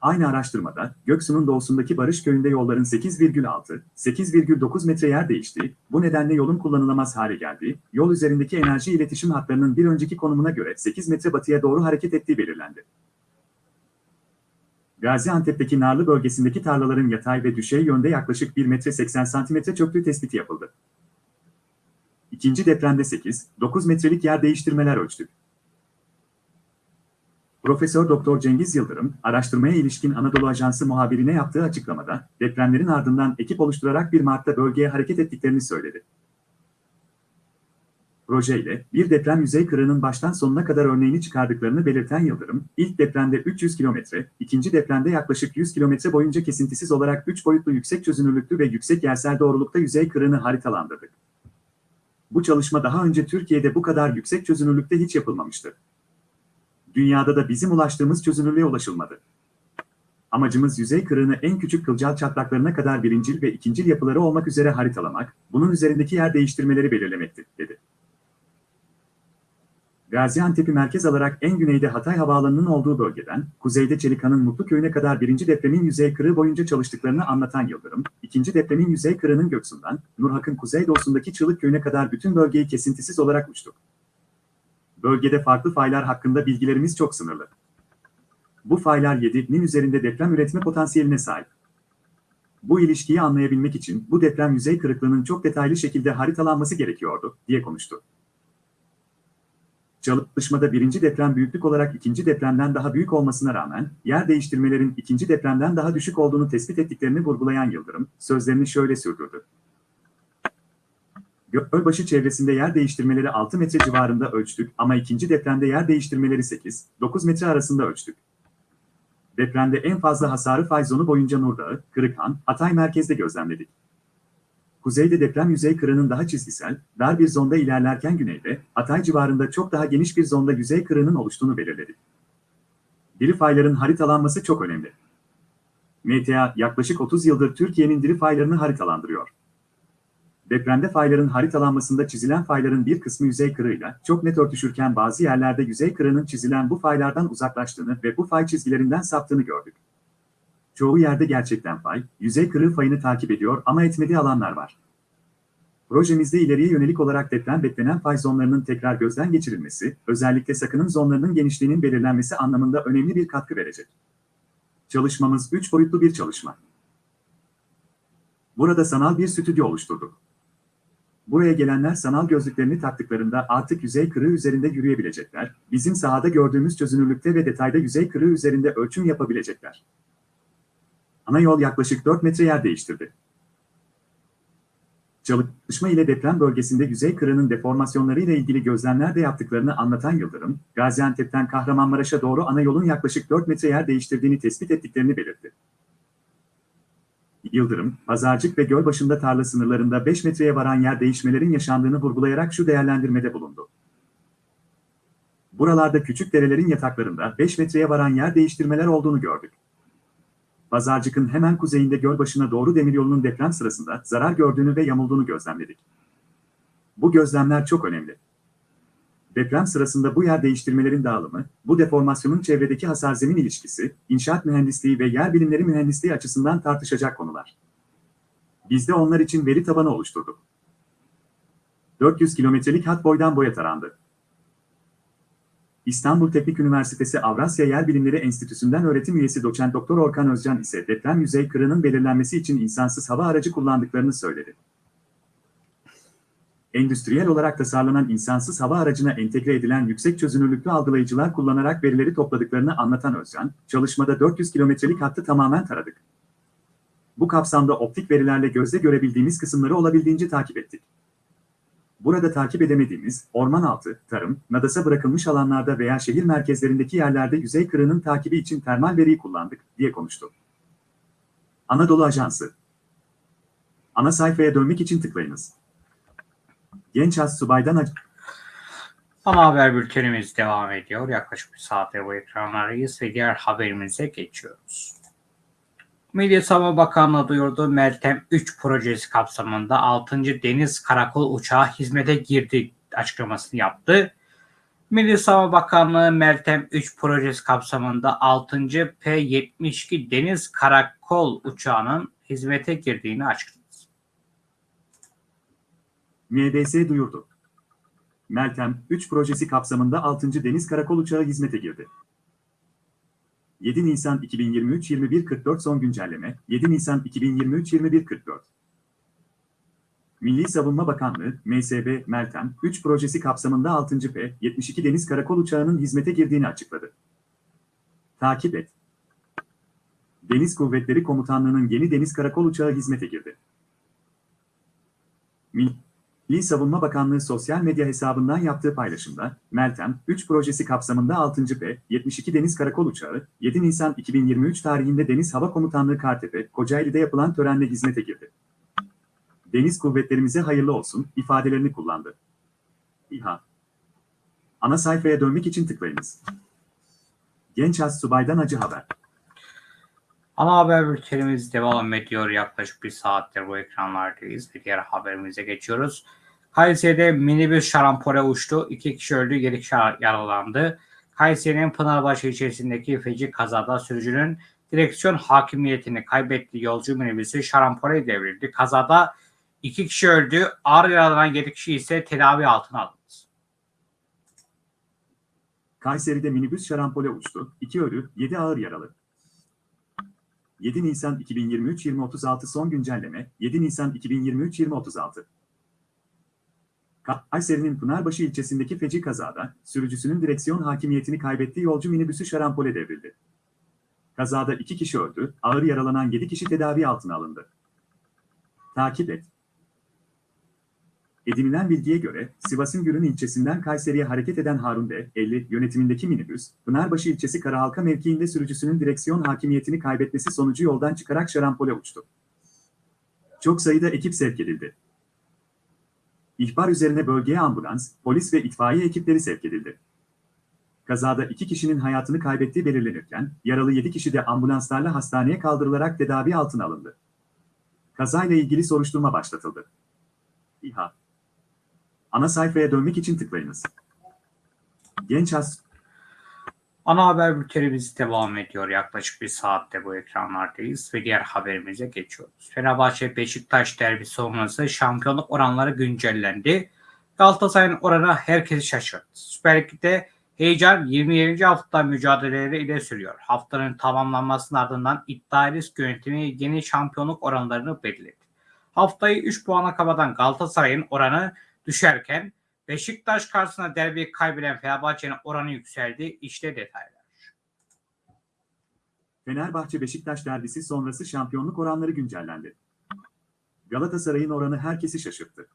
Aynı araştırmada, Göksu'nun doğusundaki Barış Köyü'nde yolların 8,6, 8,9 metre yer değişti, bu nedenle yolun kullanılamaz hale geldi, yol üzerindeki enerji iletişim hatlarının bir önceki konumuna göre 8 metre batıya doğru hareket ettiği belirlendi. Gaziantep'teki Narlı bölgesindeki tarlaların yatay ve düşey yönde yaklaşık 1 metre 80 santimetre çöktüğü tespiti yapıldı. İkinci depremde 8, 9 metrelik yer değiştirmeler ölçtük. Profesör Doktor Cengiz Yıldırım, araştırmaya ilişkin Anadolu Ajansı muhabirine yaptığı açıklamada, depremlerin ardından ekip oluşturarak 1 Mart'ta bölgeye hareket ettiklerini söyledi. Projeyle, bir deprem yüzey kırığının baştan sonuna kadar örneğini çıkardıklarını belirten Yıldırım, ilk depremde 300 kilometre, ikinci depremde yaklaşık 100 kilometre boyunca kesintisiz olarak 3 boyutlu yüksek çözünürlüklü ve yüksek yersel doğrulukta yüzey kırığını haritalandırdık. Bu çalışma daha önce Türkiye'de bu kadar yüksek çözünürlükte hiç yapılmamıştı. Dünyada da bizim ulaştığımız çözünürlüğe ulaşılmadı. Amacımız yüzey kırığını en küçük kılcal çatlaklarına kadar birincil ve ikincil yapıları olmak üzere haritalamak, bunun üzerindeki yer değiştirmeleri belirlemekti, dedi. Gaziantep'i merkez alarak en güneyde Hatay Havaalanı'nın olduğu bölgeden, kuzeyde Çelikan'ın Mutlu Köyü'ne kadar birinci depremin yüzey kırığı boyunca çalıştıklarını anlatan Yıldırım, ikinci depremin yüzey kırığının Göksu'ndan, Nurhak'ın kuzeydoğusundaki Çığlık Köyü'ne kadar bütün bölgeyi kesintisiz olarak uçtuk. Bölgede farklı faylar hakkında bilgilerimiz çok sınırlı. Bu faylar 7'nin üzerinde deprem üretme potansiyeline sahip. Bu ilişkiyi anlayabilmek için bu deprem yüzey kırıklığının çok detaylı şekilde haritalanması gerekiyordu, diye konuştu. Çalışmada birinci deprem büyüklük olarak ikinci depremden daha büyük olmasına rağmen, yer değiştirmelerin ikinci depremden daha düşük olduğunu tespit ettiklerini vurgulayan Yıldırım, sözlerini şöyle sürdürdü. Gölbaşı çevresinde yer değiştirmeleri 6 metre civarında ölçtük ama ikinci depremde yer değiştirmeleri 8-9 metre arasında ölçtük. Depremde en fazla hasarı fay zonu boyunca Nurdağı, Kırıkhan, Hatay merkezde gözlemledik. Kuzeyde deprem yüzey kırığının daha çizgisel, dar bir zonda ilerlerken güneyde, Hatay civarında çok daha geniş bir zonda yüzey kırığının oluştuğunu belirledik. Diri fayların haritalanması çok önemli. MTA yaklaşık 30 yıldır Türkiye'nin diri faylarını haritalandırıyor. Depremde fayların haritalanmasında çizilen fayların bir kısmı yüzey kırığıyla çok net örtüşürken bazı yerlerde yüzey kırığının çizilen bu faylardan uzaklaştığını ve bu fay çizgilerinden saptığını gördük. Çoğu yerde gerçekten fay, yüzey kırığı fayını takip ediyor ama etmediği alanlar var. Projemizde ileriye yönelik olarak deprem beklenen fay zonlarının tekrar gözden geçirilmesi, özellikle sakınım zonlarının genişliğinin belirlenmesi anlamında önemli bir katkı verecek. Çalışmamız 3 boyutlu bir çalışma. Burada sanal bir stüdyo oluşturduk. Buraya gelenler sanal gözlüklerini taktıklarında artık yüzey kırığı üzerinde yürüyebilecekler, bizim sahada gördüğümüz çözünürlükte ve detayda yüzey kırığı üzerinde ölçüm yapabilecekler. Ana yol yaklaşık 4 metre yer değiştirdi. Çalışma ile deprem bölgesinde yüzey kırığının deformasyonları ile ilgili gözlemler de yaptıklarını anlatan Yıldırım, Gaziantep'ten Kahramanmaraş'a doğru ana yolun yaklaşık 4 metre yer değiştirdiğini tespit ettiklerini belirtti. Yıldırım, Pazarcık ve Gölbaşı'nda tarla sınırlarında 5 metreye varan yer değişmelerin yaşandığını vurgulayarak şu değerlendirmede bulundu. Buralarda küçük derelerin yataklarında 5 metreye varan yer değiştirmeler olduğunu gördük. Pazarcık'ın hemen kuzeyinde Gölbaşı'na doğru demiryolunun deprem sırasında zarar gördüğünü ve yamulduğunu gözlemledik. Bu gözlemler çok önemli. Deprem sırasında bu yer değiştirmelerin dağılımı, bu deformasyonun çevredeki hasar zemin ilişkisi, inşaat mühendisliği ve yer bilimleri mühendisliği açısından tartışacak konular. Biz de onlar için veri tabanı oluşturduk. 400 kilometrelik hat boydan boya tarandı. İstanbul Teknik Üniversitesi Avrasya Yer Bilimleri Enstitüsü'nden öğretim üyesi doçent doktor Orkan Özcan ise deprem yüzey kırının belirlenmesi için insansız hava aracı kullandıklarını söyledi. Endüstriyel olarak tasarlanan insansız hava aracına entegre edilen yüksek çözünürlüklü algılayıcılar kullanarak verileri topladıklarını anlatan Özcan, çalışmada 400 kilometrelik hattı tamamen taradık. Bu kapsamda optik verilerle gözle görebildiğimiz kısımları olabildiğince takip ettik. Burada takip edemediğimiz, orman altı, tarım, nadasa bırakılmış alanlarda veya şehir merkezlerindeki yerlerde yüzey kırığının takibi için termal veriyi kullandık, diye konuştu. Anadolu Ajansı Ana sayfaya dönmek için tıklayınız. Genç az subaydan ac- Ana haber bültenimiz devam ediyor. Yaklaşık bir saattir bu ekranlardayız ve diğer haberimize geçiyoruz. Milli Savunma Bakanlığı duyurdu Meltem 3 projesi kapsamında 6. Deniz Karakol Uçağı hizmete girdi açıklamasını yaptı. Milli Savunma Bakanlığı Meltem 3 projesi kapsamında 6. P-72 Deniz Karakol Uçağı'nın hizmete girdiğini açıkladı. MBS duyurdu. Meltem 3 projesi kapsamında 6. Deniz Karakol Uçağı hizmete girdi. 7 Nisan 2023 21.44 son güncelleme 7 Nisan 2023 21.44 Milli Savunma Bakanlığı, MSB, Meltem, 3 projesi kapsamında 6. P, 72 Deniz Karakol Uçağı'nın hizmete girdiğini açıkladı. Takip et. Deniz Kuvvetleri Komutanlığı'nın yeni Deniz Karakol Uçağı hizmete girdi. Milli Savunma Bakanlığı sosyal medya hesabından yaptığı paylaşımda, Meltem, 3 projesi kapsamında 6. P, 72 Deniz Karakol Uçağı, 7 Nisan 2023 tarihinde Deniz Hava Komutanlığı Kartepe, Kocaeli'de yapılan törenle hizmete girdi. Deniz kuvvetlerimize hayırlı olsun ifadelerini kullandı. İHA Ana sayfaya dönmek için tıklayınız. Genç Az Subay'dan acı haber. Ana haber bültenimiz devam ediyor. Yaklaşık bir saattir bu ekranlardayız. Bir diğer haberimize geçiyoruz. Kayseri'de minibüs şarampole uçtu. İki kişi öldü, yedi kişi yaralandı. Kayseri'nin Pınarbaşı ilçesindeki feci kazada sürücünün direksiyon hakimiyetini kaybettiği yolcu minibüsü şarampole devrildi. Kazada iki kişi öldü, ağır yaralanan yedi kişi ise tedavi altına alındı. Kayseri'de minibüs şarampole uçtu. 2 ölü, 7 ağır yaralı. 7 Nisan 2023 2036 son güncelleme 7 Nisan 2023 2036 Kayseri'nin Pınarbaşı ilçesindeki feci kazada sürücüsünün direksiyon hakimiyetini kaybettiği yolcu minibüsü şarampole devrildi. Kazada 2 kişi öldü, ağır yaralanan 7 kişi tedavi altına alındı. Takip et. Edinilen bilgiye göre Sivas'ın Gürün ilçesinden Kayseri'ye hareket eden Harun D. 50 yönetimindeki minibüs, Pınarbaşı ilçesi Karahalka mevkiinde sürücüsünün direksiyon hakimiyetini kaybetmesi sonucu yoldan çıkarak şarampole uçtu. Çok sayıda ekip sevk edildi. İhbar üzerine bölgeye ambulans, polis ve itfaiye ekipleri sevk edildi. Kazada iki kişinin hayatını kaybettiği belirlenirken, yaralı 7 kişi de ambulanslarla hastaneye kaldırılarak tedavi altına alındı. Kazayla ilgili soruşturma başlatıldı. İHA Ana sayfaya dönmek için tıklayınız. Genç As Ana haber bültenimiz devam ediyor. Yaklaşık bir saatte bu ekranlardayız ve diğer haberimize geçiyoruz. Fenerbahçe Beşiktaş derbi sonrası şampiyonluk oranları güncellendi. Galatasaray'ın oranı herkesi şaşırttı. Süper Lig'de heyecan 27. hafta mücadeleleri ile sürüyor. Haftanın tamamlanmasının ardından iddia risk yönetimi yeni şampiyonluk oranlarını belirledi. Haftayı 3 puana kapatan Galatasaray'ın oranı düşerken Beşiktaş karşısında derbiyi kaybeden Fenerbahçe'nin oranı yükseldi. İşte detaylar. Fenerbahçe Beşiktaş derbisi sonrası şampiyonluk oranları güncellendi. Galatasaray'ın oranı herkesi şaşırttı.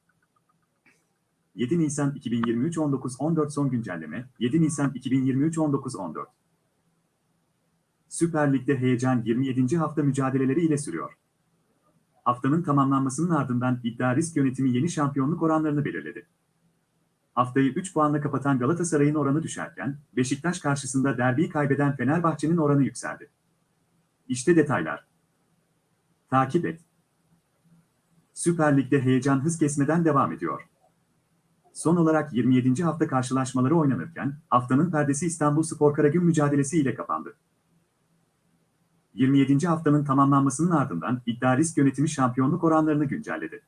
7 Nisan 2023 19-14 son güncelleme 7 Nisan 2023 19-14 Süper Lig'de heyecan 27. hafta mücadeleleri ile sürüyor. Haftanın tamamlanmasının ardından iddia risk yönetimi yeni şampiyonluk oranlarını belirledi. Haftayı 3 puanla kapatan Galatasaray'ın oranı düşerken, Beşiktaş karşısında derbiyi kaybeden Fenerbahçe'nin oranı yükseldi. İşte detaylar. Takip et. Süper Lig'de heyecan hız kesmeden devam ediyor. Son olarak 27. hafta karşılaşmaları oynanırken haftanın perdesi İstanbul Spor Karagüm mücadelesi ile kapandı. 27. haftanın tamamlanmasının ardından iddia risk yönetimi şampiyonluk oranlarını güncelledi.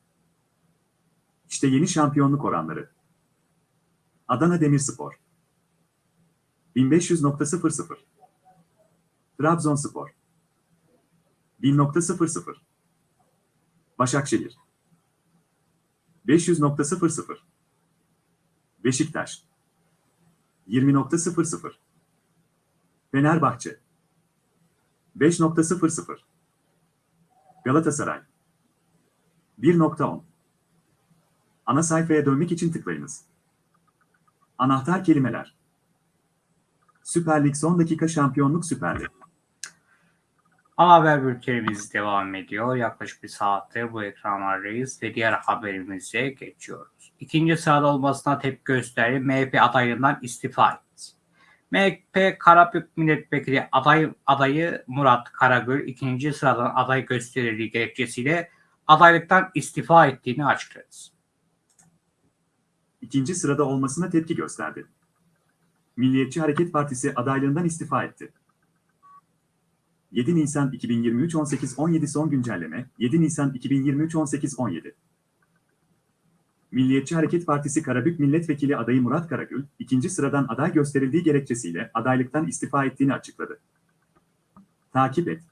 İşte yeni şampiyonluk oranları. Adana Demirspor. 1500.00 Trabzonspor. 1000.00 Başakşehir. 500.00 Beşiktaş. 20.00 Fenerbahçe 5.00 Galatasaray 1.10 Ana sayfaya dönmek için tıklayınız. Anahtar kelimeler Süper Lig son dakika şampiyonluk Süper Lig. Ana haber bültenimiz devam ediyor. Yaklaşık bir saattir bu ekranlardayız ve diğer haberimize geçiyoruz. İkinci sırada olmasına tepki gösterdi. MHP adaylığından istifa etti. MHP Karabük Milletvekili aday, adayı Murat Karagül ikinci sıradan aday gösterildiği gerekçesiyle adaylıktan istifa ettiğini açıkladı. İkinci sırada olmasına tepki gösterdi. Milliyetçi Hareket Partisi adaylığından istifa etti. 7 Nisan 2023 18-17 son güncelleme 7 Nisan 2023 18-17 Milliyetçi Hareket Partisi Karabük Milletvekili adayı Murat Karagül, ikinci sıradan aday gösterildiği gerekçesiyle adaylıktan istifa ettiğini açıkladı. Takip et.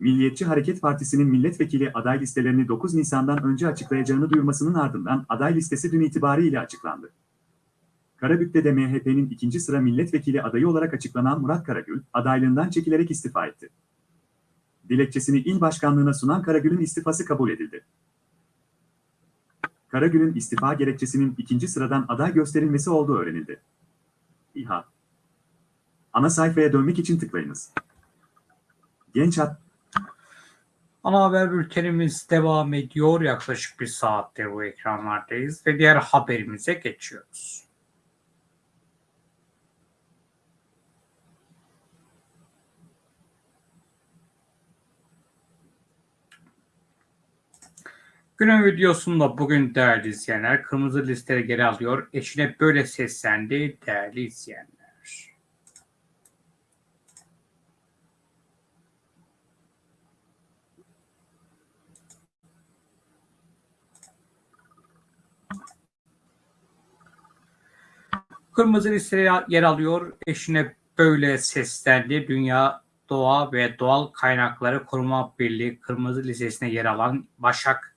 Milliyetçi Hareket Partisi'nin milletvekili aday listelerini 9 Nisan'dan önce açıklayacağını duyurmasının ardından aday listesi dün itibariyle açıklandı. Karabük'te de MHP'nin ikinci sıra milletvekili adayı olarak açıklanan Murat Karagül, adaylığından çekilerek istifa etti. Dilekçesini il başkanlığına sunan Karagül'ün istifası kabul edildi. Karagül'ün istifa gerekçesinin ikinci sıradan aday gösterilmesi olduğu öğrenildi. İHA Ana sayfaya dönmek için tıklayınız. Genç Hat Ana haber bültenimiz devam ediyor. Yaklaşık bir saattir bu ekranlardayız ve diğer haberimize geçiyoruz. Günün videosunda bugün değerli izleyenler kırmızı listeye geri alıyor. Eşine böyle seslendi değerli izleyenler. Kırmızı listeye yer alıyor. Eşine böyle seslendi. Dünya Doğa ve Doğal Kaynakları Koruma Birliği kırmızı listesine yer alan Başak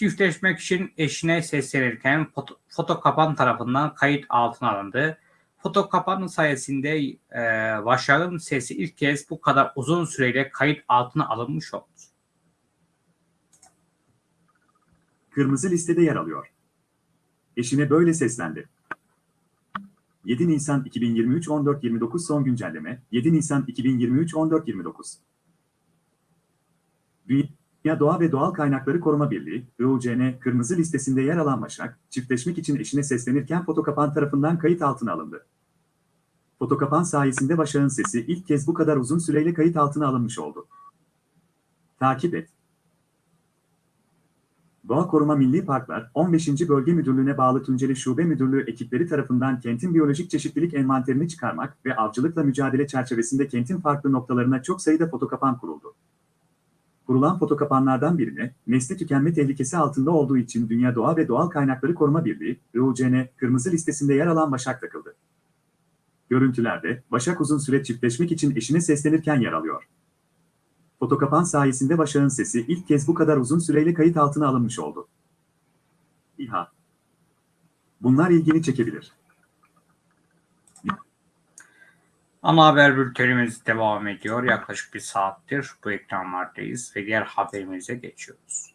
çiftleşmek için eşine seslenirken foto, foto kapan tarafından kayıt altına alındı. Foto kapanın sayesinde e, Başak'ın sesi ilk kez bu kadar uzun süreyle kayıt altına alınmış oldu. kırmızı listede yer alıyor. Eşine böyle seslendi. 7 Nisan 2023 14.29 son güncelleme 7 Nisan 2023 14.29 Dünya Doğa ve Doğal Kaynakları Koruma Birliği, IUCN, kırmızı listesinde yer alan Başak, çiftleşmek için eşine seslenirken fotokapan tarafından kayıt altına alındı. Fotokapan sayesinde Başak'ın sesi ilk kez bu kadar uzun süreyle kayıt altına alınmış oldu. Takip et. Doğa Koruma Milli Parklar, 15. Bölge Müdürlüğü'ne bağlı Tunceli Şube Müdürlüğü ekipleri tarafından kentin biyolojik çeşitlilik envanterini çıkarmak ve avcılıkla mücadele çerçevesinde kentin farklı noktalarına çok sayıda fotokapan kuruldu. Kurulan fotokapanlardan birine, nesli tükenme tehlikesi altında olduğu için Dünya Doğa ve Doğal Kaynakları Koruma Birliği, IUCN, kırmızı listesinde yer alan Başak takıldı. Görüntülerde, Başak uzun süre çiftleşmek için eşine seslenirken yer alıyor. Fotokapan sayesinde Başak'ın sesi ilk kez bu kadar uzun süreyle kayıt altına alınmış oldu. İHA Bunlar ilgini çekebilir. Ana haber bültenimiz devam ediyor. Yaklaşık bir saattir bu ekranlardayız ve diğer haberimize geçiyoruz.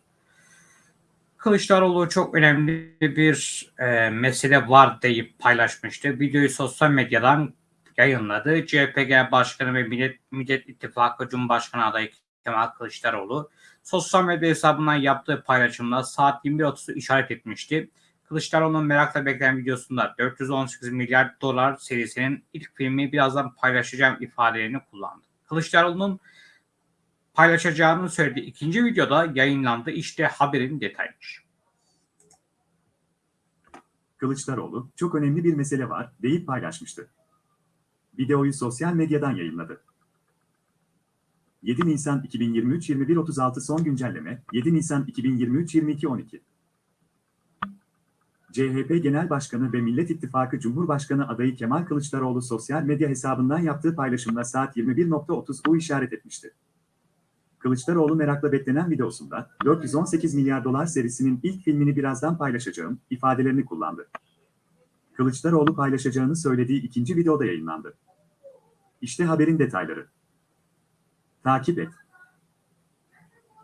Kılıçdaroğlu çok önemli bir e, mesele var deyip paylaşmıştı. Videoyu sosyal medyadan yayınladı. CHP Genel Başkanı ve Millet, Millet İttifakı Cumhurbaşkanı adayı Kemal Kılıçdaroğlu sosyal medya hesabından yaptığı paylaşımda saat 21.30'u işaret etmişti. Kılıçdaroğlu'nun merakla beklenen videosunda 418 milyar dolar serisinin ilk filmi birazdan paylaşacağım ifadelerini kullandı. Kılıçdaroğlu'nun paylaşacağını söylediği ikinci videoda yayınlandı. İşte haberin detayları. Kılıçdaroğlu, çok önemli bir mesele var, deyip paylaşmıştı. Videoyu sosyal medyadan yayınladı. 7 Nisan 2023 21.36 son güncelleme, 7 Nisan 2023 22.12 CHP Genel Başkanı ve Millet İttifakı Cumhurbaşkanı adayı Kemal Kılıçdaroğlu sosyal medya hesabından yaptığı paylaşımda saat 21.30 bu işaret etmişti. Kılıçdaroğlu merakla beklenen videosunda 418 milyar dolar serisinin ilk filmini birazdan paylaşacağım ifadelerini kullandı. Kılıçdaroğlu paylaşacağını söylediği ikinci videoda yayınlandı. İşte haberin detayları. Takip et.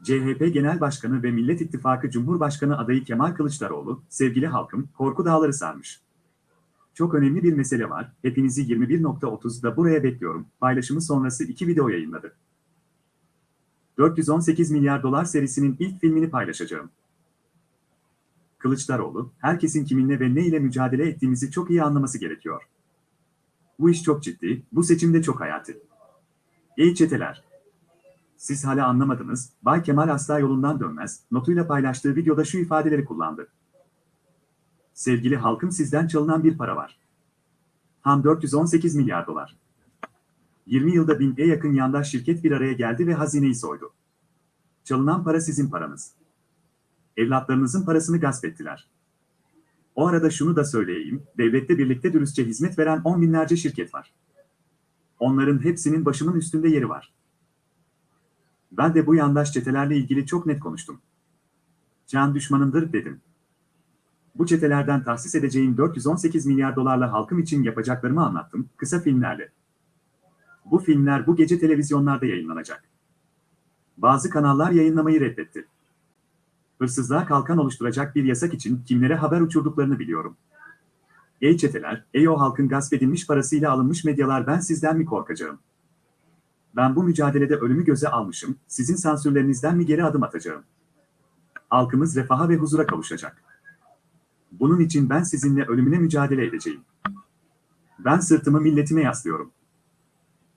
CHP Genel Başkanı ve Millet İttifakı Cumhurbaşkanı adayı Kemal Kılıçdaroğlu, sevgili halkım, korku dağları sarmış. Çok önemli bir mesele var, hepinizi 21.30'da buraya bekliyorum, paylaşımı sonrası iki video yayınladı. 418 milyar dolar serisinin ilk filmini paylaşacağım. Kılıçdaroğlu, herkesin kiminle ve ne ile mücadele ettiğimizi çok iyi anlaması gerekiyor. Bu iş çok ciddi, bu seçimde çok hayati. Ey çeteler! Siz hala anlamadınız, Bay Kemal asla yolundan dönmez, notuyla paylaştığı videoda şu ifadeleri kullandı. Sevgili halkım sizden çalınan bir para var. Ham 418 milyar dolar. 20 yılda bine yakın yandaş şirket bir araya geldi ve hazineyi soydu. Çalınan para sizin paranız. Evlatlarınızın parasını gasp ettiler. O arada şunu da söyleyeyim, devlette birlikte dürüstçe hizmet veren on binlerce şirket var. Onların hepsinin başımın üstünde yeri var. Ben de bu yandaş çetelerle ilgili çok net konuştum. Can düşmanındır dedim. Bu çetelerden tahsis edeceğim 418 milyar dolarla halkım için yapacaklarımı anlattım, kısa filmlerle. Bu filmler bu gece televizyonlarda yayınlanacak. Bazı kanallar yayınlamayı reddetti. Hırsızlığa kalkan oluşturacak bir yasak için kimlere haber uçurduklarını biliyorum. Ey çeteler, ey o halkın gasp edilmiş parasıyla alınmış medyalar ben sizden mi korkacağım? Ben bu mücadelede ölümü göze almışım, sizin sansürlerinizden mi geri adım atacağım? Halkımız refaha ve huzura kavuşacak. Bunun için ben sizinle ölümüne mücadele edeceğim. Ben sırtımı milletime yaslıyorum.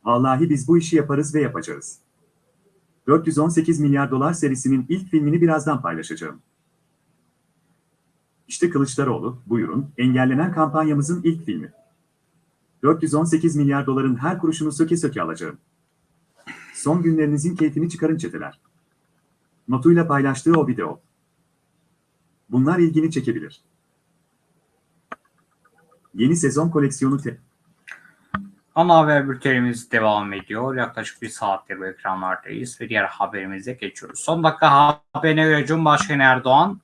Vallahi biz bu işi yaparız ve yapacağız. 418 milyar dolar serisinin ilk filmini birazdan paylaşacağım. İşte Kılıçdaroğlu, buyurun, engellenen kampanyamızın ilk filmi. 418 milyar doların her kuruşunu söke söke alacağım. Son günlerinizin keyfini çıkarın çeteler. Notuyla paylaştığı o video. Bunlar ilgini çekebilir. Yeni sezon koleksiyonu te Ana haber bültenimiz devam ediyor. Yaklaşık bir saattir bu ekranlardayız ve diğer haberimize geçiyoruz. Son dakika haberine göre Cumhurbaşkanı Erdoğan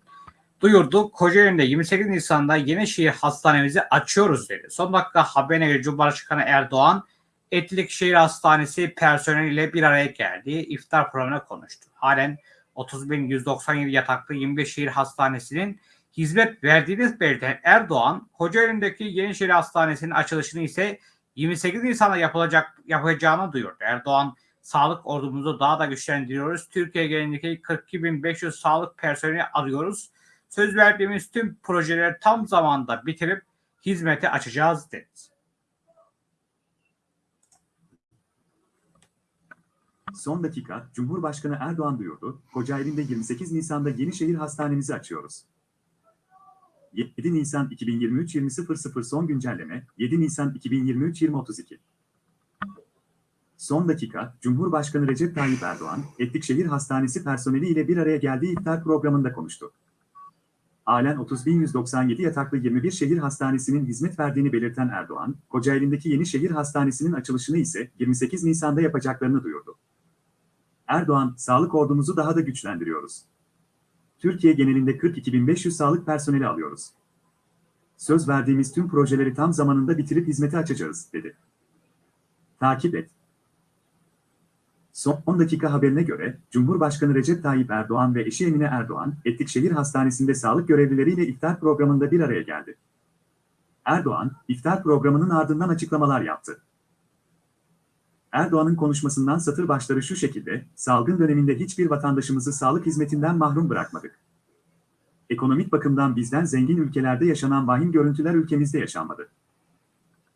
duyurdu. Kocaeli'nde 28 Nisan'da Yenişehir Hastanemizi açıyoruz dedi. Son dakika haberine göre Cumhurbaşkanı Erdoğan Etlik Şehir Hastanesi personeliyle bir araya geldi. İftar programına konuştu. Halen 30.197 yataklı 25 şehir hastanesinin hizmet verdiğini belirten Erdoğan, Kocaeli'ndeki Yenişehir Hastanesi'nin açılışını ise 28 Nisan'da yapılacak yapacağını duyurdu. Erdoğan, sağlık ordumuzu daha da güçlendiriyoruz. Türkiye genelindeki 42.500 sağlık personeli arıyoruz. Söz verdiğimiz tüm projeleri tam zamanda bitirip hizmete açacağız dedi. Son dakika, Cumhurbaşkanı Erdoğan duyurdu, Kocaeli'nde 28 Nisan'da Yenişehir Hastanemizi açıyoruz. 7 Nisan 2023 20.00 son güncelleme, 7 Nisan 2023 20.32 Son dakika, Cumhurbaşkanı Recep Tayyip Erdoğan, Etlikşehir Hastanesi personeli ile bir araya geldiği iftar programında konuştu. Halen 30.197 yataklı 21 şehir hastanesinin hizmet verdiğini belirten Erdoğan, Kocaeli'ndeki yeni şehir hastanesinin açılışını ise 28 Nisan'da yapacaklarını duyurdu. Erdoğan, sağlık ordumuzu daha da güçlendiriyoruz. Türkiye genelinde 42.500 sağlık personeli alıyoruz. Söz verdiğimiz tüm projeleri tam zamanında bitirip hizmete açacağız, dedi. Takip et. Son 10 dakika haberine göre, Cumhurbaşkanı Recep Tayyip Erdoğan ve eşi Emine Erdoğan, Etlikşehir Hastanesi'nde sağlık görevlileriyle iftar programında bir araya geldi. Erdoğan, iftar programının ardından açıklamalar yaptı. Erdoğan'ın konuşmasından satır başları şu şekilde, salgın döneminde hiçbir vatandaşımızı sağlık hizmetinden mahrum bırakmadık. Ekonomik bakımdan bizden zengin ülkelerde yaşanan vahim görüntüler ülkemizde yaşanmadı.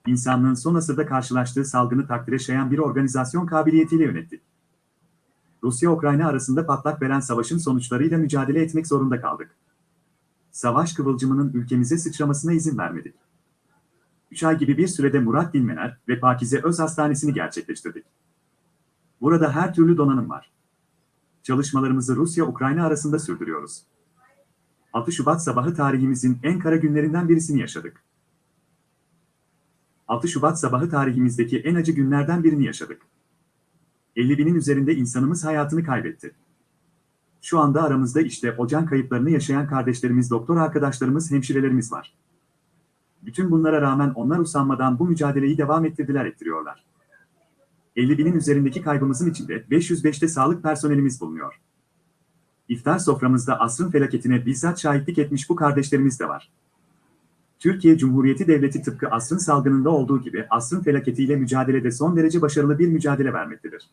İnsanlığın son asırda karşılaştığı salgını takdire şayan bir organizasyon kabiliyetiyle yönettik. Rusya-Ukrayna arasında patlak veren savaşın sonuçlarıyla mücadele etmek zorunda kaldık. Savaş kıvılcımının ülkemize sıçramasına izin vermedik. 3 ay gibi bir sürede Murat Dilmener ve Pakize Öz Hastanesi'ni gerçekleştirdik. Burada her türlü donanım var. Çalışmalarımızı Rusya-Ukrayna arasında sürdürüyoruz. 6 Şubat sabahı tarihimizin en kara günlerinden birisini yaşadık. 6 Şubat sabahı tarihimizdeki en acı günlerden birini yaşadık. 50 binin üzerinde insanımız hayatını kaybetti. Şu anda aramızda işte o can kayıplarını yaşayan kardeşlerimiz, doktor arkadaşlarımız, hemşirelerimiz var. Bütün bunlara rağmen onlar usanmadan bu mücadeleyi devam ettirdiler ettiriyorlar. 50 binin üzerindeki kaybımızın içinde 505'te sağlık personelimiz bulunuyor. İftar soframızda asrın felaketine bizzat şahitlik etmiş bu kardeşlerimiz de var. Türkiye Cumhuriyeti Devleti tıpkı asrın salgınında olduğu gibi asrın felaketiyle mücadelede son derece başarılı bir mücadele vermektedir.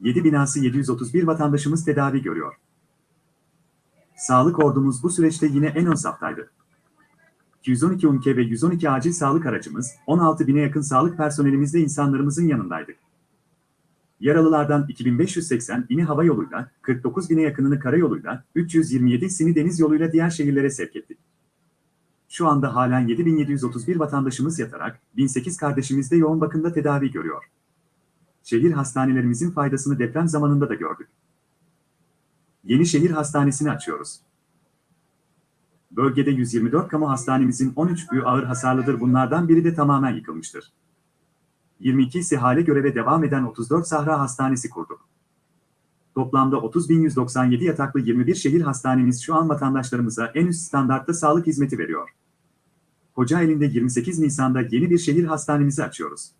7 binası 731 vatandaşımız tedavi görüyor. Sağlık ordumuz bu süreçte yine en ön saftaydı. 212 UMKE ve 112 acil sağlık aracımız, 16 bine yakın sağlık personelimizle insanlarımızın yanındaydık. Yaralılardan 2580 ini hava yoluyla, 49 bine yakınını karayoluyla, 327 sini deniz yoluyla diğer şehirlere sevk ettik. Şu anda halen 7731 vatandaşımız yatarak, 1008 kardeşimiz de yoğun bakımda tedavi görüyor. Şehir hastanelerimizin faydasını deprem zamanında da gördük. Yeni şehir hastanesini açıyoruz. Bölgede 124 kamu hastanemizin 13 büyü ağır hasarlıdır bunlardan biri de tamamen yıkılmıştır. 22 ise hale göreve devam eden 34 Sahra Hastanesi kurduk. Toplamda 30.197 yataklı 21 şehir hastanemiz şu an vatandaşlarımıza en üst standartta sağlık hizmeti veriyor. Kocaeli'nde 28 Nisan'da yeni bir şehir hastanemizi açıyoruz.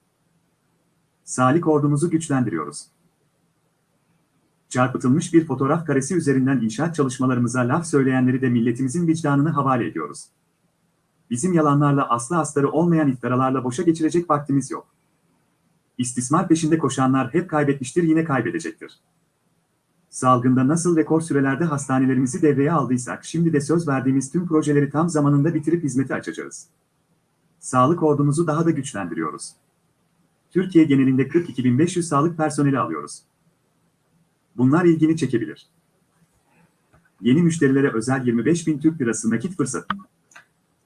Sağlık ordumuzu güçlendiriyoruz. Çarpıtılmış bir fotoğraf karesi üzerinden inşaat çalışmalarımıza laf söyleyenleri de milletimizin vicdanını havale ediyoruz. Bizim yalanlarla aslı astarı olmayan iftiralarla boşa geçirecek vaktimiz yok. İstismar peşinde koşanlar hep kaybetmiştir yine kaybedecektir. Salgında nasıl rekor sürelerde hastanelerimizi devreye aldıysak şimdi de söz verdiğimiz tüm projeleri tam zamanında bitirip hizmete açacağız. Sağlık ordumuzu daha da güçlendiriyoruz. Türkiye genelinde 42.500 sağlık personeli alıyoruz. Bunlar ilgini çekebilir. Yeni müşterilere özel 25.000 Türk Lirası nakit fırsatı.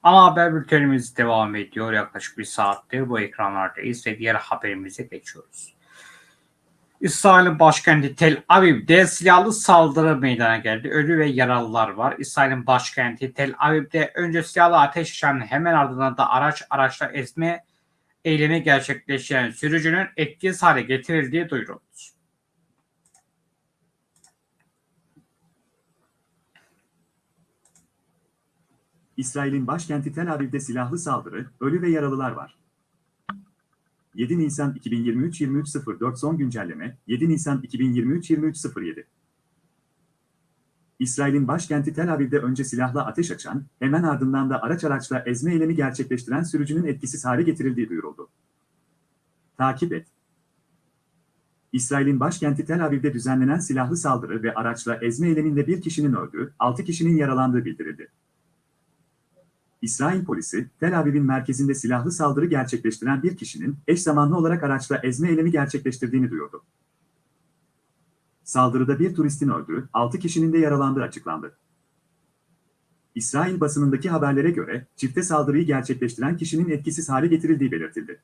Ana haber bültenimiz devam ediyor. Yaklaşık bir saattir bu ekranlardayız ve diğer haberimize geçiyoruz. İsrail'in başkenti Tel Aviv'de silahlı saldırı meydana geldi. Ölü ve yaralılar var. İsrail'in başkenti Tel Aviv'de önce silahlı ateş açan hemen ardından da araç araçla ezme eylemi gerçekleştiren sürücünün etkisiz hale getirildiği duyuruldu. İsrail'in başkenti Tel Aviv'de silahlı saldırı, ölü ve yaralılar var. 7 Nisan 2023 23.04 son güncelleme 7 Nisan 2023 23.07 İsrail'in başkenti Tel Aviv'de önce silahla ateş açan, hemen ardından da araç araçla ezme eylemi gerçekleştiren sürücünün etkisiz hale getirildiği duyuruldu. Takip et. İsrail'in başkenti Tel Aviv'de düzenlenen silahlı saldırı ve araçla ezme eyleminde bir kişinin öldüğü, 6 kişinin yaralandığı bildirildi. İsrail polisi, Tel Aviv'in merkezinde silahlı saldırı gerçekleştiren bir kişinin eş zamanlı olarak araçla ezme eylemi gerçekleştirdiğini duyurdu. Saldırıda bir turistin öldüğü, 6 kişinin de yaralandığı açıklandı. İsrail basınındaki haberlere göre çifte saldırıyı gerçekleştiren kişinin etkisiz hale getirildiği belirtildi.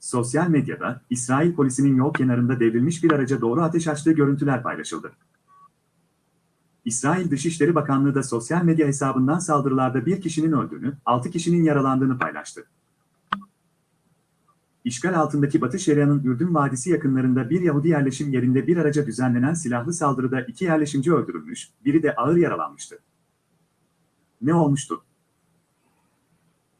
Sosyal medyada İsrail polisinin yol kenarında devrilmiş bir araca doğru ateş açtığı görüntüler paylaşıldı. İsrail Dışişleri Bakanlığı da sosyal medya hesabından saldırılarda bir kişinin öldüğünü, 6 kişinin yaralandığını paylaştı. İşgal altındaki Batı Şeria'nın Ürdün Vadisi yakınlarında bir Yahudi yerleşim yerinde bir araca düzenlenen silahlı saldırıda iki yerleşimci öldürülmüş, biri de ağır yaralanmıştı. Ne olmuştu?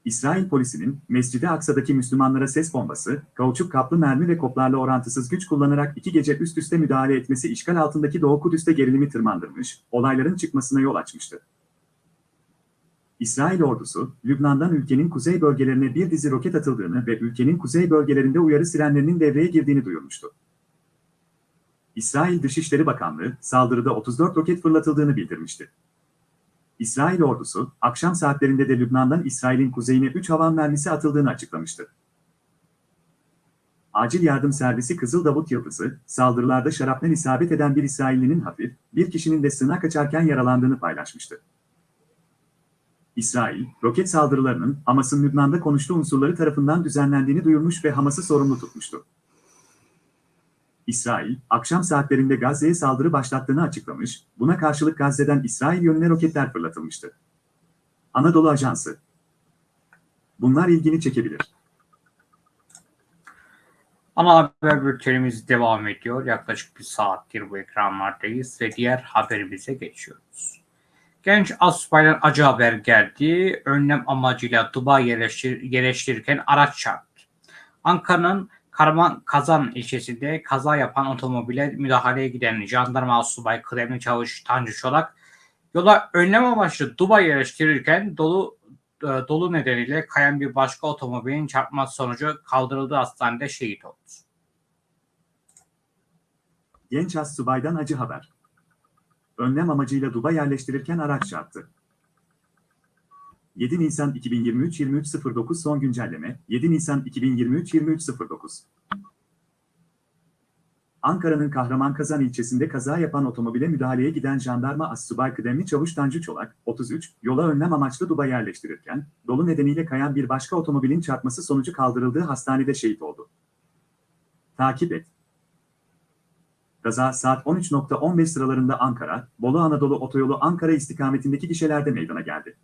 İsrail polisinin Mescid-i Aksa'daki Müslümanlara ses bombası, kauçuk kaplı mermi ve koplarla orantısız güç kullanarak iki gece üst üste müdahale etmesi işgal altındaki Doğu Kudüs'te gerilimi tırmandırmış, olayların çıkmasına yol açmıştı. İsrail ordusu, Lübnan'dan ülkenin kuzey bölgelerine bir dizi roket atıldığını ve ülkenin kuzey bölgelerinde uyarı sirenlerinin devreye girdiğini duyurmuştu. İsrail Dışişleri Bakanlığı, saldırıda 34 roket fırlatıldığını bildirmişti. İsrail ordusu, akşam saatlerinde de Lübnan'dan İsrail'in kuzeyine 3 havan mermisi atıldığını açıklamıştı. Acil yardım servisi Kızıl Davut Yıldızı, saldırılarda şarapnel isabet eden bir İsraillinin hafif, bir kişinin de sığınak açarken yaralandığını paylaşmıştı. İsrail, roket saldırılarının Hamas'ın Lübnan'da konuştuğu unsurları tarafından düzenlendiğini duyurmuş ve Hamas'ı sorumlu tutmuştu. İsrail, akşam saatlerinde Gazze'ye saldırı başlattığını açıklamış, buna karşılık Gazze'den İsrail yönüne roketler fırlatılmıştı. Anadolu Ajansı Bunlar ilgini çekebilir. Ana haber bültenimiz devam ediyor. Yaklaşık bir saattir bu ekranlardayız ve diğer haberimize geçiyoruz. Genç asubaydan acı haber geldi. Önlem amacıyla Dubai yerleştir yerleştirirken araç çarptı. Ankara'nın Karman Kazan ilçesinde kaza yapan otomobile müdahaleye giden jandarma asubay kıdemli çavuş Tanju Çolak yola önlem amaçlı Dubai yerleştirirken dolu e, dolu nedeniyle kayan bir başka otomobilin çarpması sonucu kaldırıldığı hastanede şehit oldu. Genç astsubaydan acı haber. Önlem amacıyla Duba yerleştirirken araç çarptı. 7 Nisan 2023 23.09 son güncelleme 7 Nisan 2023 23.09 Ankara'nın Kahramankazan ilçesinde kaza yapan otomobile müdahaleye giden jandarma Assubay Kıdemli Çavuş Tanju Çolak, 33, yola önlem amaçlı Duba yerleştirirken, dolu nedeniyle kayan bir başka otomobilin çarpması sonucu kaldırıldığı hastanede şehit oldu. Takip et. Kaza saat 13.15 sıralarında Ankara, Bolu Anadolu Otoyolu Ankara istikametindeki gişelerde meydana geldi.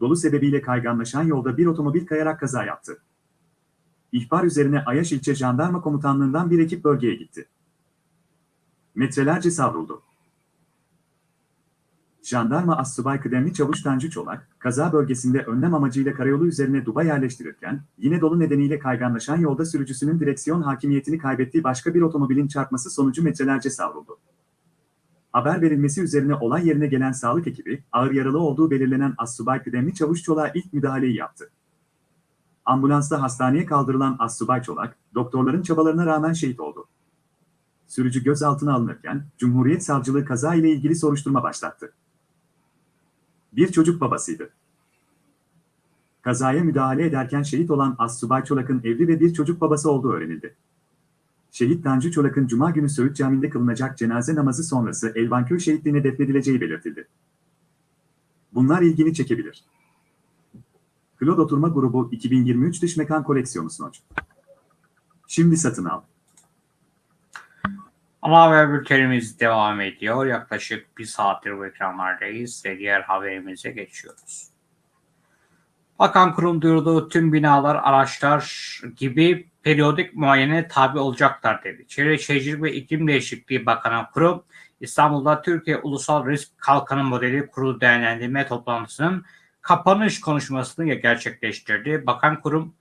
Dolu sebebiyle kayganlaşan yolda bir otomobil kayarak kaza yaptı. İhbar üzerine Ayaş İlçe Jandarma Komutanlığından bir ekip bölgeye gitti. Metrelerce savruldu. Jandarma Assubay Kıdemli Çavuş Tanju Çolak, kaza bölgesinde önlem amacıyla karayolu üzerine duba yerleştirirken, yine dolu nedeniyle kayganlaşan yolda sürücüsünün direksiyon hakimiyetini kaybettiği başka bir otomobilin çarpması sonucu metrelerce savruldu. Haber verilmesi üzerine olay yerine gelen sağlık ekibi, ağır yaralı olduğu belirlenen Assubay Kıdemli Çavuş Çolak'a ilk müdahaleyi yaptı. Ambulansla hastaneye kaldırılan Assubay Çolak, doktorların çabalarına rağmen şehit oldu. Sürücü gözaltına alınırken, Cumhuriyet Savcılığı kaza ile ilgili soruşturma başlattı. Bir çocuk babasıydı. Kazaya müdahale ederken şehit olan Assubay Çolak'ın evli ve bir çocuk babası olduğu öğrenildi. Şehit Tanju Çolak'ın Cuma günü Söğüt Camii'nde kılınacak cenaze namazı sonrası Elvanköy şehitliğine defnedileceği belirtildi. Bunlar ilgini çekebilir. Claude Oturma Grubu 2023 Dış Mekan Koleksiyonu sunucu. Şimdi satın al. Ana haber bültenimiz devam ediyor. Yaklaşık bir saattir bu ekranlardayız ve diğer haberimize geçiyoruz. Bakan kurum duyurduğu tüm binalar, araçlar gibi periyodik muayene tabi olacaklar dedi. Çevre Şehircilik ve İklim Değişikliği Bakanı kurum, İstanbul'da Türkiye Ulusal Risk Kalkanı Modeli Kurulu Değerlendirme Toplantısının kapanış konuşmasını gerçekleştirdi. Bakan kurum,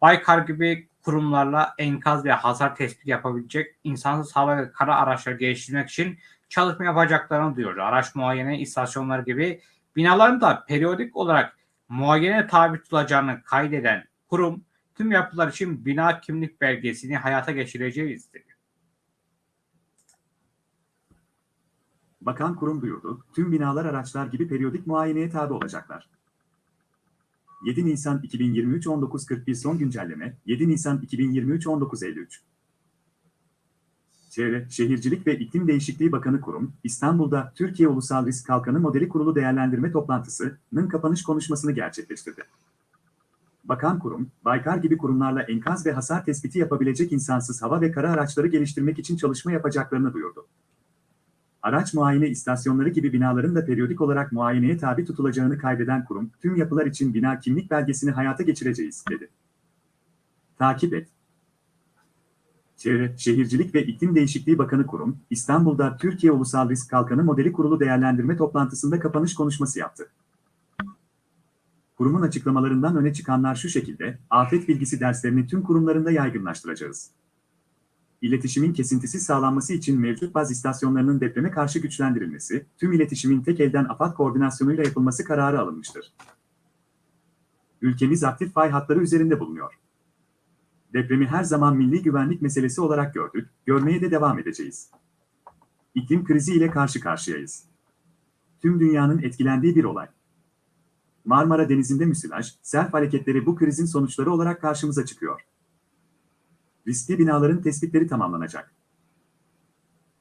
Baykar gibi kurumlarla enkaz ve hasar tespit yapabilecek insansız hava ve kara araçları geliştirmek için çalışma yapacaklarını duyurdu. Araç muayene istasyonları gibi binaların da periyodik olarak muayene tabi tutulacağını kaydeden kurum tüm yapılar için bina kimlik belgesini hayata geçireceğiz dedi. Bakan kurum duyurdu, tüm binalar araçlar gibi periyodik muayeneye tabi olacaklar. 7 Nisan 2023 19.41 son güncelleme 7 Nisan 2023 19.53 Çevre, Şehircilik ve İklim Değişikliği Bakanı Kurum, İstanbul'da Türkiye Ulusal Risk Kalkanı Modeli Kurulu Değerlendirme Toplantısı'nın kapanış konuşmasını gerçekleştirdi. Bakan Kurum, Baykar gibi kurumlarla enkaz ve hasar tespiti yapabilecek insansız hava ve kara araçları geliştirmek için çalışma yapacaklarını duyurdu. Araç muayene istasyonları gibi binaların da periyodik olarak muayeneye tabi tutulacağını kaydeden kurum, tüm yapılar için bina kimlik belgesini hayata geçireceğiz, dedi. Takip et. Çevre, Şehircilik ve İklim Değişikliği Bakanı Kurum, İstanbul'da Türkiye Ulusal Risk Kalkanı Modeli Kurulu Değerlendirme toplantısında kapanış konuşması yaptı. Kurumun açıklamalarından öne çıkanlar şu şekilde, afet bilgisi derslerini tüm kurumlarında yaygınlaştıracağız. İletişimin kesintisiz sağlanması için mevcut baz istasyonlarının depreme karşı güçlendirilmesi, tüm iletişimin tek elden AFAD koordinasyonuyla yapılması kararı alınmıştır. Ülkemiz aktif fay hatları üzerinde bulunuyor. Depremi her zaman milli güvenlik meselesi olarak gördük, görmeye de devam edeceğiz. İklim krizi ile karşı karşıyayız. Tüm dünyanın etkilendiği bir olay. Marmara Denizi'nde müsilaj, sel hareketleri bu krizin sonuçları olarak karşımıza çıkıyor. Riskli binaların tespitleri tamamlanacak.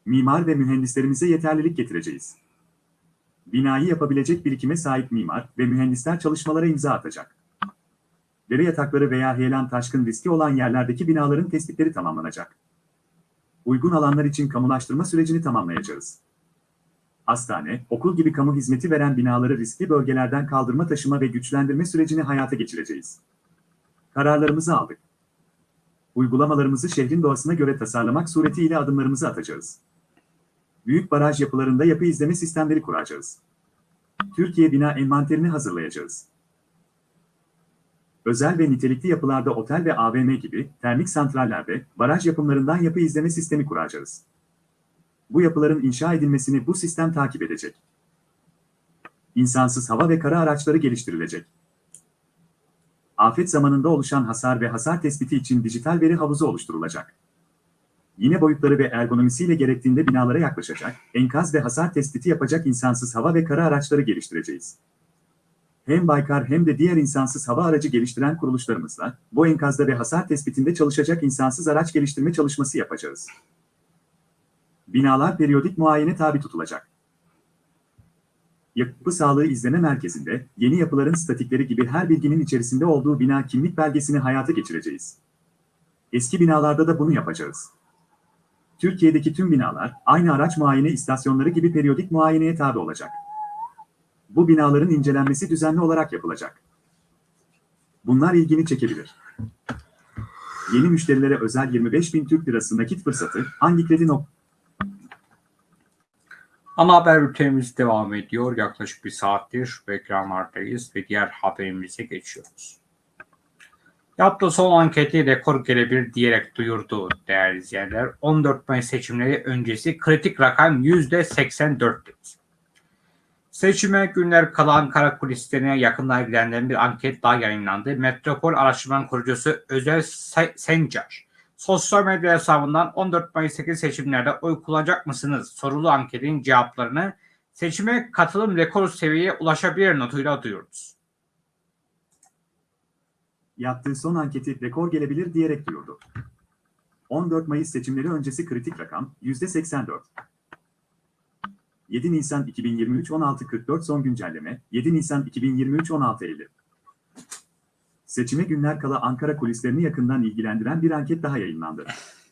Mimar ve mühendislerimize yeterlilik getireceğiz. Binayı yapabilecek birikime sahip mimar ve mühendisler çalışmalara imza atacak. Dere yatakları veya heyelan taşkın riski olan yerlerdeki binaların tespitleri tamamlanacak. Uygun alanlar için kamulaştırma sürecini tamamlayacağız. Hastane, okul gibi kamu hizmeti veren binaları riskli bölgelerden kaldırma taşıma ve güçlendirme sürecini hayata geçireceğiz. Kararlarımızı aldık. Uygulamalarımızı şehrin doğasına göre tasarlamak suretiyle adımlarımızı atacağız. Büyük baraj yapılarında yapı izleme sistemleri kuracağız. Türkiye bina envanterini hazırlayacağız. Özel ve nitelikli yapılarda otel ve AVM gibi termik santrallerde baraj yapımlarından yapı izleme sistemi kuracağız. Bu yapıların inşa edilmesini bu sistem takip edecek. İnsansız hava ve kara araçları geliştirilecek. Afet zamanında oluşan hasar ve hasar tespiti için dijital veri havuzu oluşturulacak. Yine boyutları ve ergonomisiyle gerektiğinde binalara yaklaşacak, enkaz ve hasar tespiti yapacak insansız hava ve kara araçları geliştireceğiz. Hem Baykar hem de diğer insansız hava aracı geliştiren kuruluşlarımızla bu enkazda ve hasar tespitinde çalışacak insansız araç geliştirme çalışması yapacağız. Binalar periyodik muayene tabi tutulacak. Yapı Sağlığı İzleme Merkezi'nde yeni yapıların statikleri gibi her bilginin içerisinde olduğu bina kimlik belgesini hayata geçireceğiz. Eski binalarda da bunu yapacağız. Türkiye'deki tüm binalar aynı araç muayene istasyonları gibi periyodik muayeneye tabi olacak. Bu binaların incelenmesi düzenli olarak yapılacak. Bunlar ilgini çekebilir. Yeni müşterilere özel 25 bin Türk lirası nakit fırsatı hangi kredi nok Ana haber bültenimiz devam ediyor. Yaklaşık bir saattir bu ekranlardayız ve diğer haberimize geçiyoruz. Yaptığı son anketi rekor gelebilir diyerek duyurdu değerli izleyenler. 14 Mayıs seçimleri öncesi kritik rakam %84 dedi. Seçime günler kala Ankara kulislerine yakından ilgilenen bir anket daha yayınlandı. Metropol Araştırma Kurucusu Özel Sencar, sosyal medya hesabından 14 Mayıs'taki seçimlerde oy kullanacak mısınız sorulu anketin cevaplarını seçime katılım rekor seviyeye ulaşabilir notuyla duyurdu. Yaptığı son anketi rekor gelebilir diyerek duyurdu. 14 Mayıs seçimleri öncesi kritik rakam %84. 7 Nisan 2023 16.44 son güncelleme 7 Nisan 2023 16.50 Seçime günler kala Ankara kulislerini yakından ilgilendiren bir anket daha yayınlandı.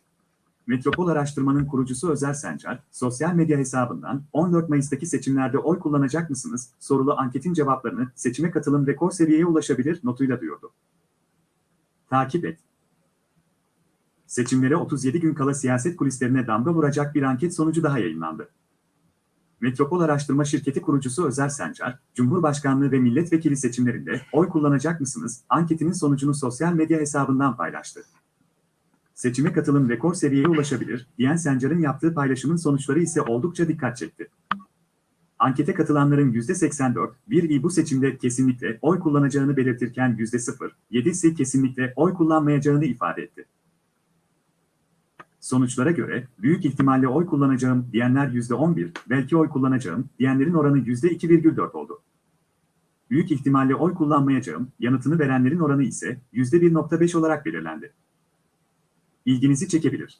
Metropol Araştırma'nın kurucusu Özer Sencar, sosyal medya hesabından 14 Mayıs'taki seçimlerde oy kullanacak mısınız sorulu anketin cevaplarını seçime katılım rekor seviyeye ulaşabilir notuyla duyurdu. Takip et. Seçimlere 37 gün kala siyaset kulislerine damga vuracak bir anket sonucu daha yayınlandı. Metropol Araştırma Şirketi kurucusu Özer Sencar, Cumhurbaşkanlığı ve milletvekili seçimlerinde oy kullanacak mısınız? Anketinin sonucunu sosyal medya hesabından paylaştı. Seçime katılım rekor seviyeye ulaşabilir, diyen Sencar'ın yaptığı paylaşımın sonuçları ise oldukça dikkat çekti. Ankete katılanların %84, bir bu seçimde kesinlikle oy kullanacağını belirtirken %0, 7 ise kesinlikle oy kullanmayacağını ifade etti. Sonuçlara göre büyük ihtimalle oy kullanacağım diyenler %11, belki oy kullanacağım diyenlerin oranı %2,4 oldu. Büyük ihtimalle oy kullanmayacağım yanıtını verenlerin oranı ise %1,5 olarak belirlendi. İlginizi çekebilir.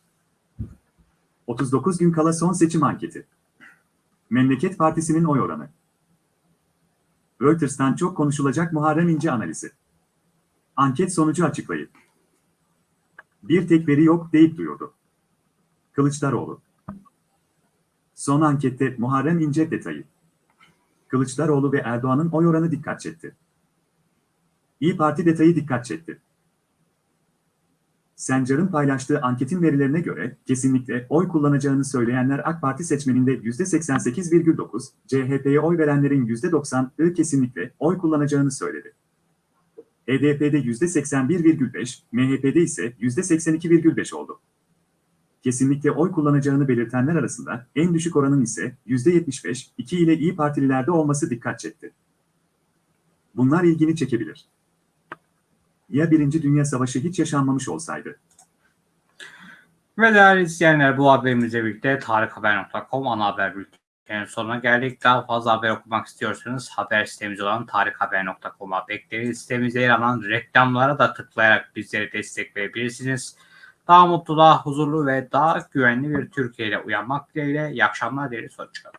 39 gün kala son seçim anketi. Memleket Partisi'nin oy oranı. Reuters'tan çok konuşulacak Muharrem İnce analizi. Anket sonucu açıklayıp. Bir tek veri yok deyip duyurdu. Kılıçdaroğlu. Son ankette Muharrem İnce detayı. Kılıçdaroğlu ve Erdoğan'ın oy oranı dikkat çekti. İyi Parti detayı dikkat çekti. Sencar'ın paylaştığı anketin verilerine göre kesinlikle oy kullanacağını söyleyenler AK Parti seçmeninde %88,9, CHP'ye oy verenlerin %90'ı kesinlikle oy kullanacağını söyledi. HDP'de %81,5, MHP'de ise %82,5 oldu. Kesinlikle oy kullanacağını belirtenler arasında en düşük oranın ise %75, 2 ile İyi Partililerde olması dikkat çekti. Bunlar ilgini çekebilir. Ya Birinci Dünya Savaşı hiç yaşanmamış olsaydı? Ve değerli izleyenler bu haberimizle birlikte tarikhaber.com ana haber bültenin sonuna geldik. Daha fazla haber okumak istiyorsanız haber sitemiz olan tarikhaber.com'a bekleriz. Sitemizde yer alan reklamlara da tıklayarak bizlere destek verebilirsiniz. Daha mutlu, daha huzurlu ve daha güvenli bir Türkiye ile uyanmak dileğiyle. İyi akşamlar dileriz. Hoşçakalın.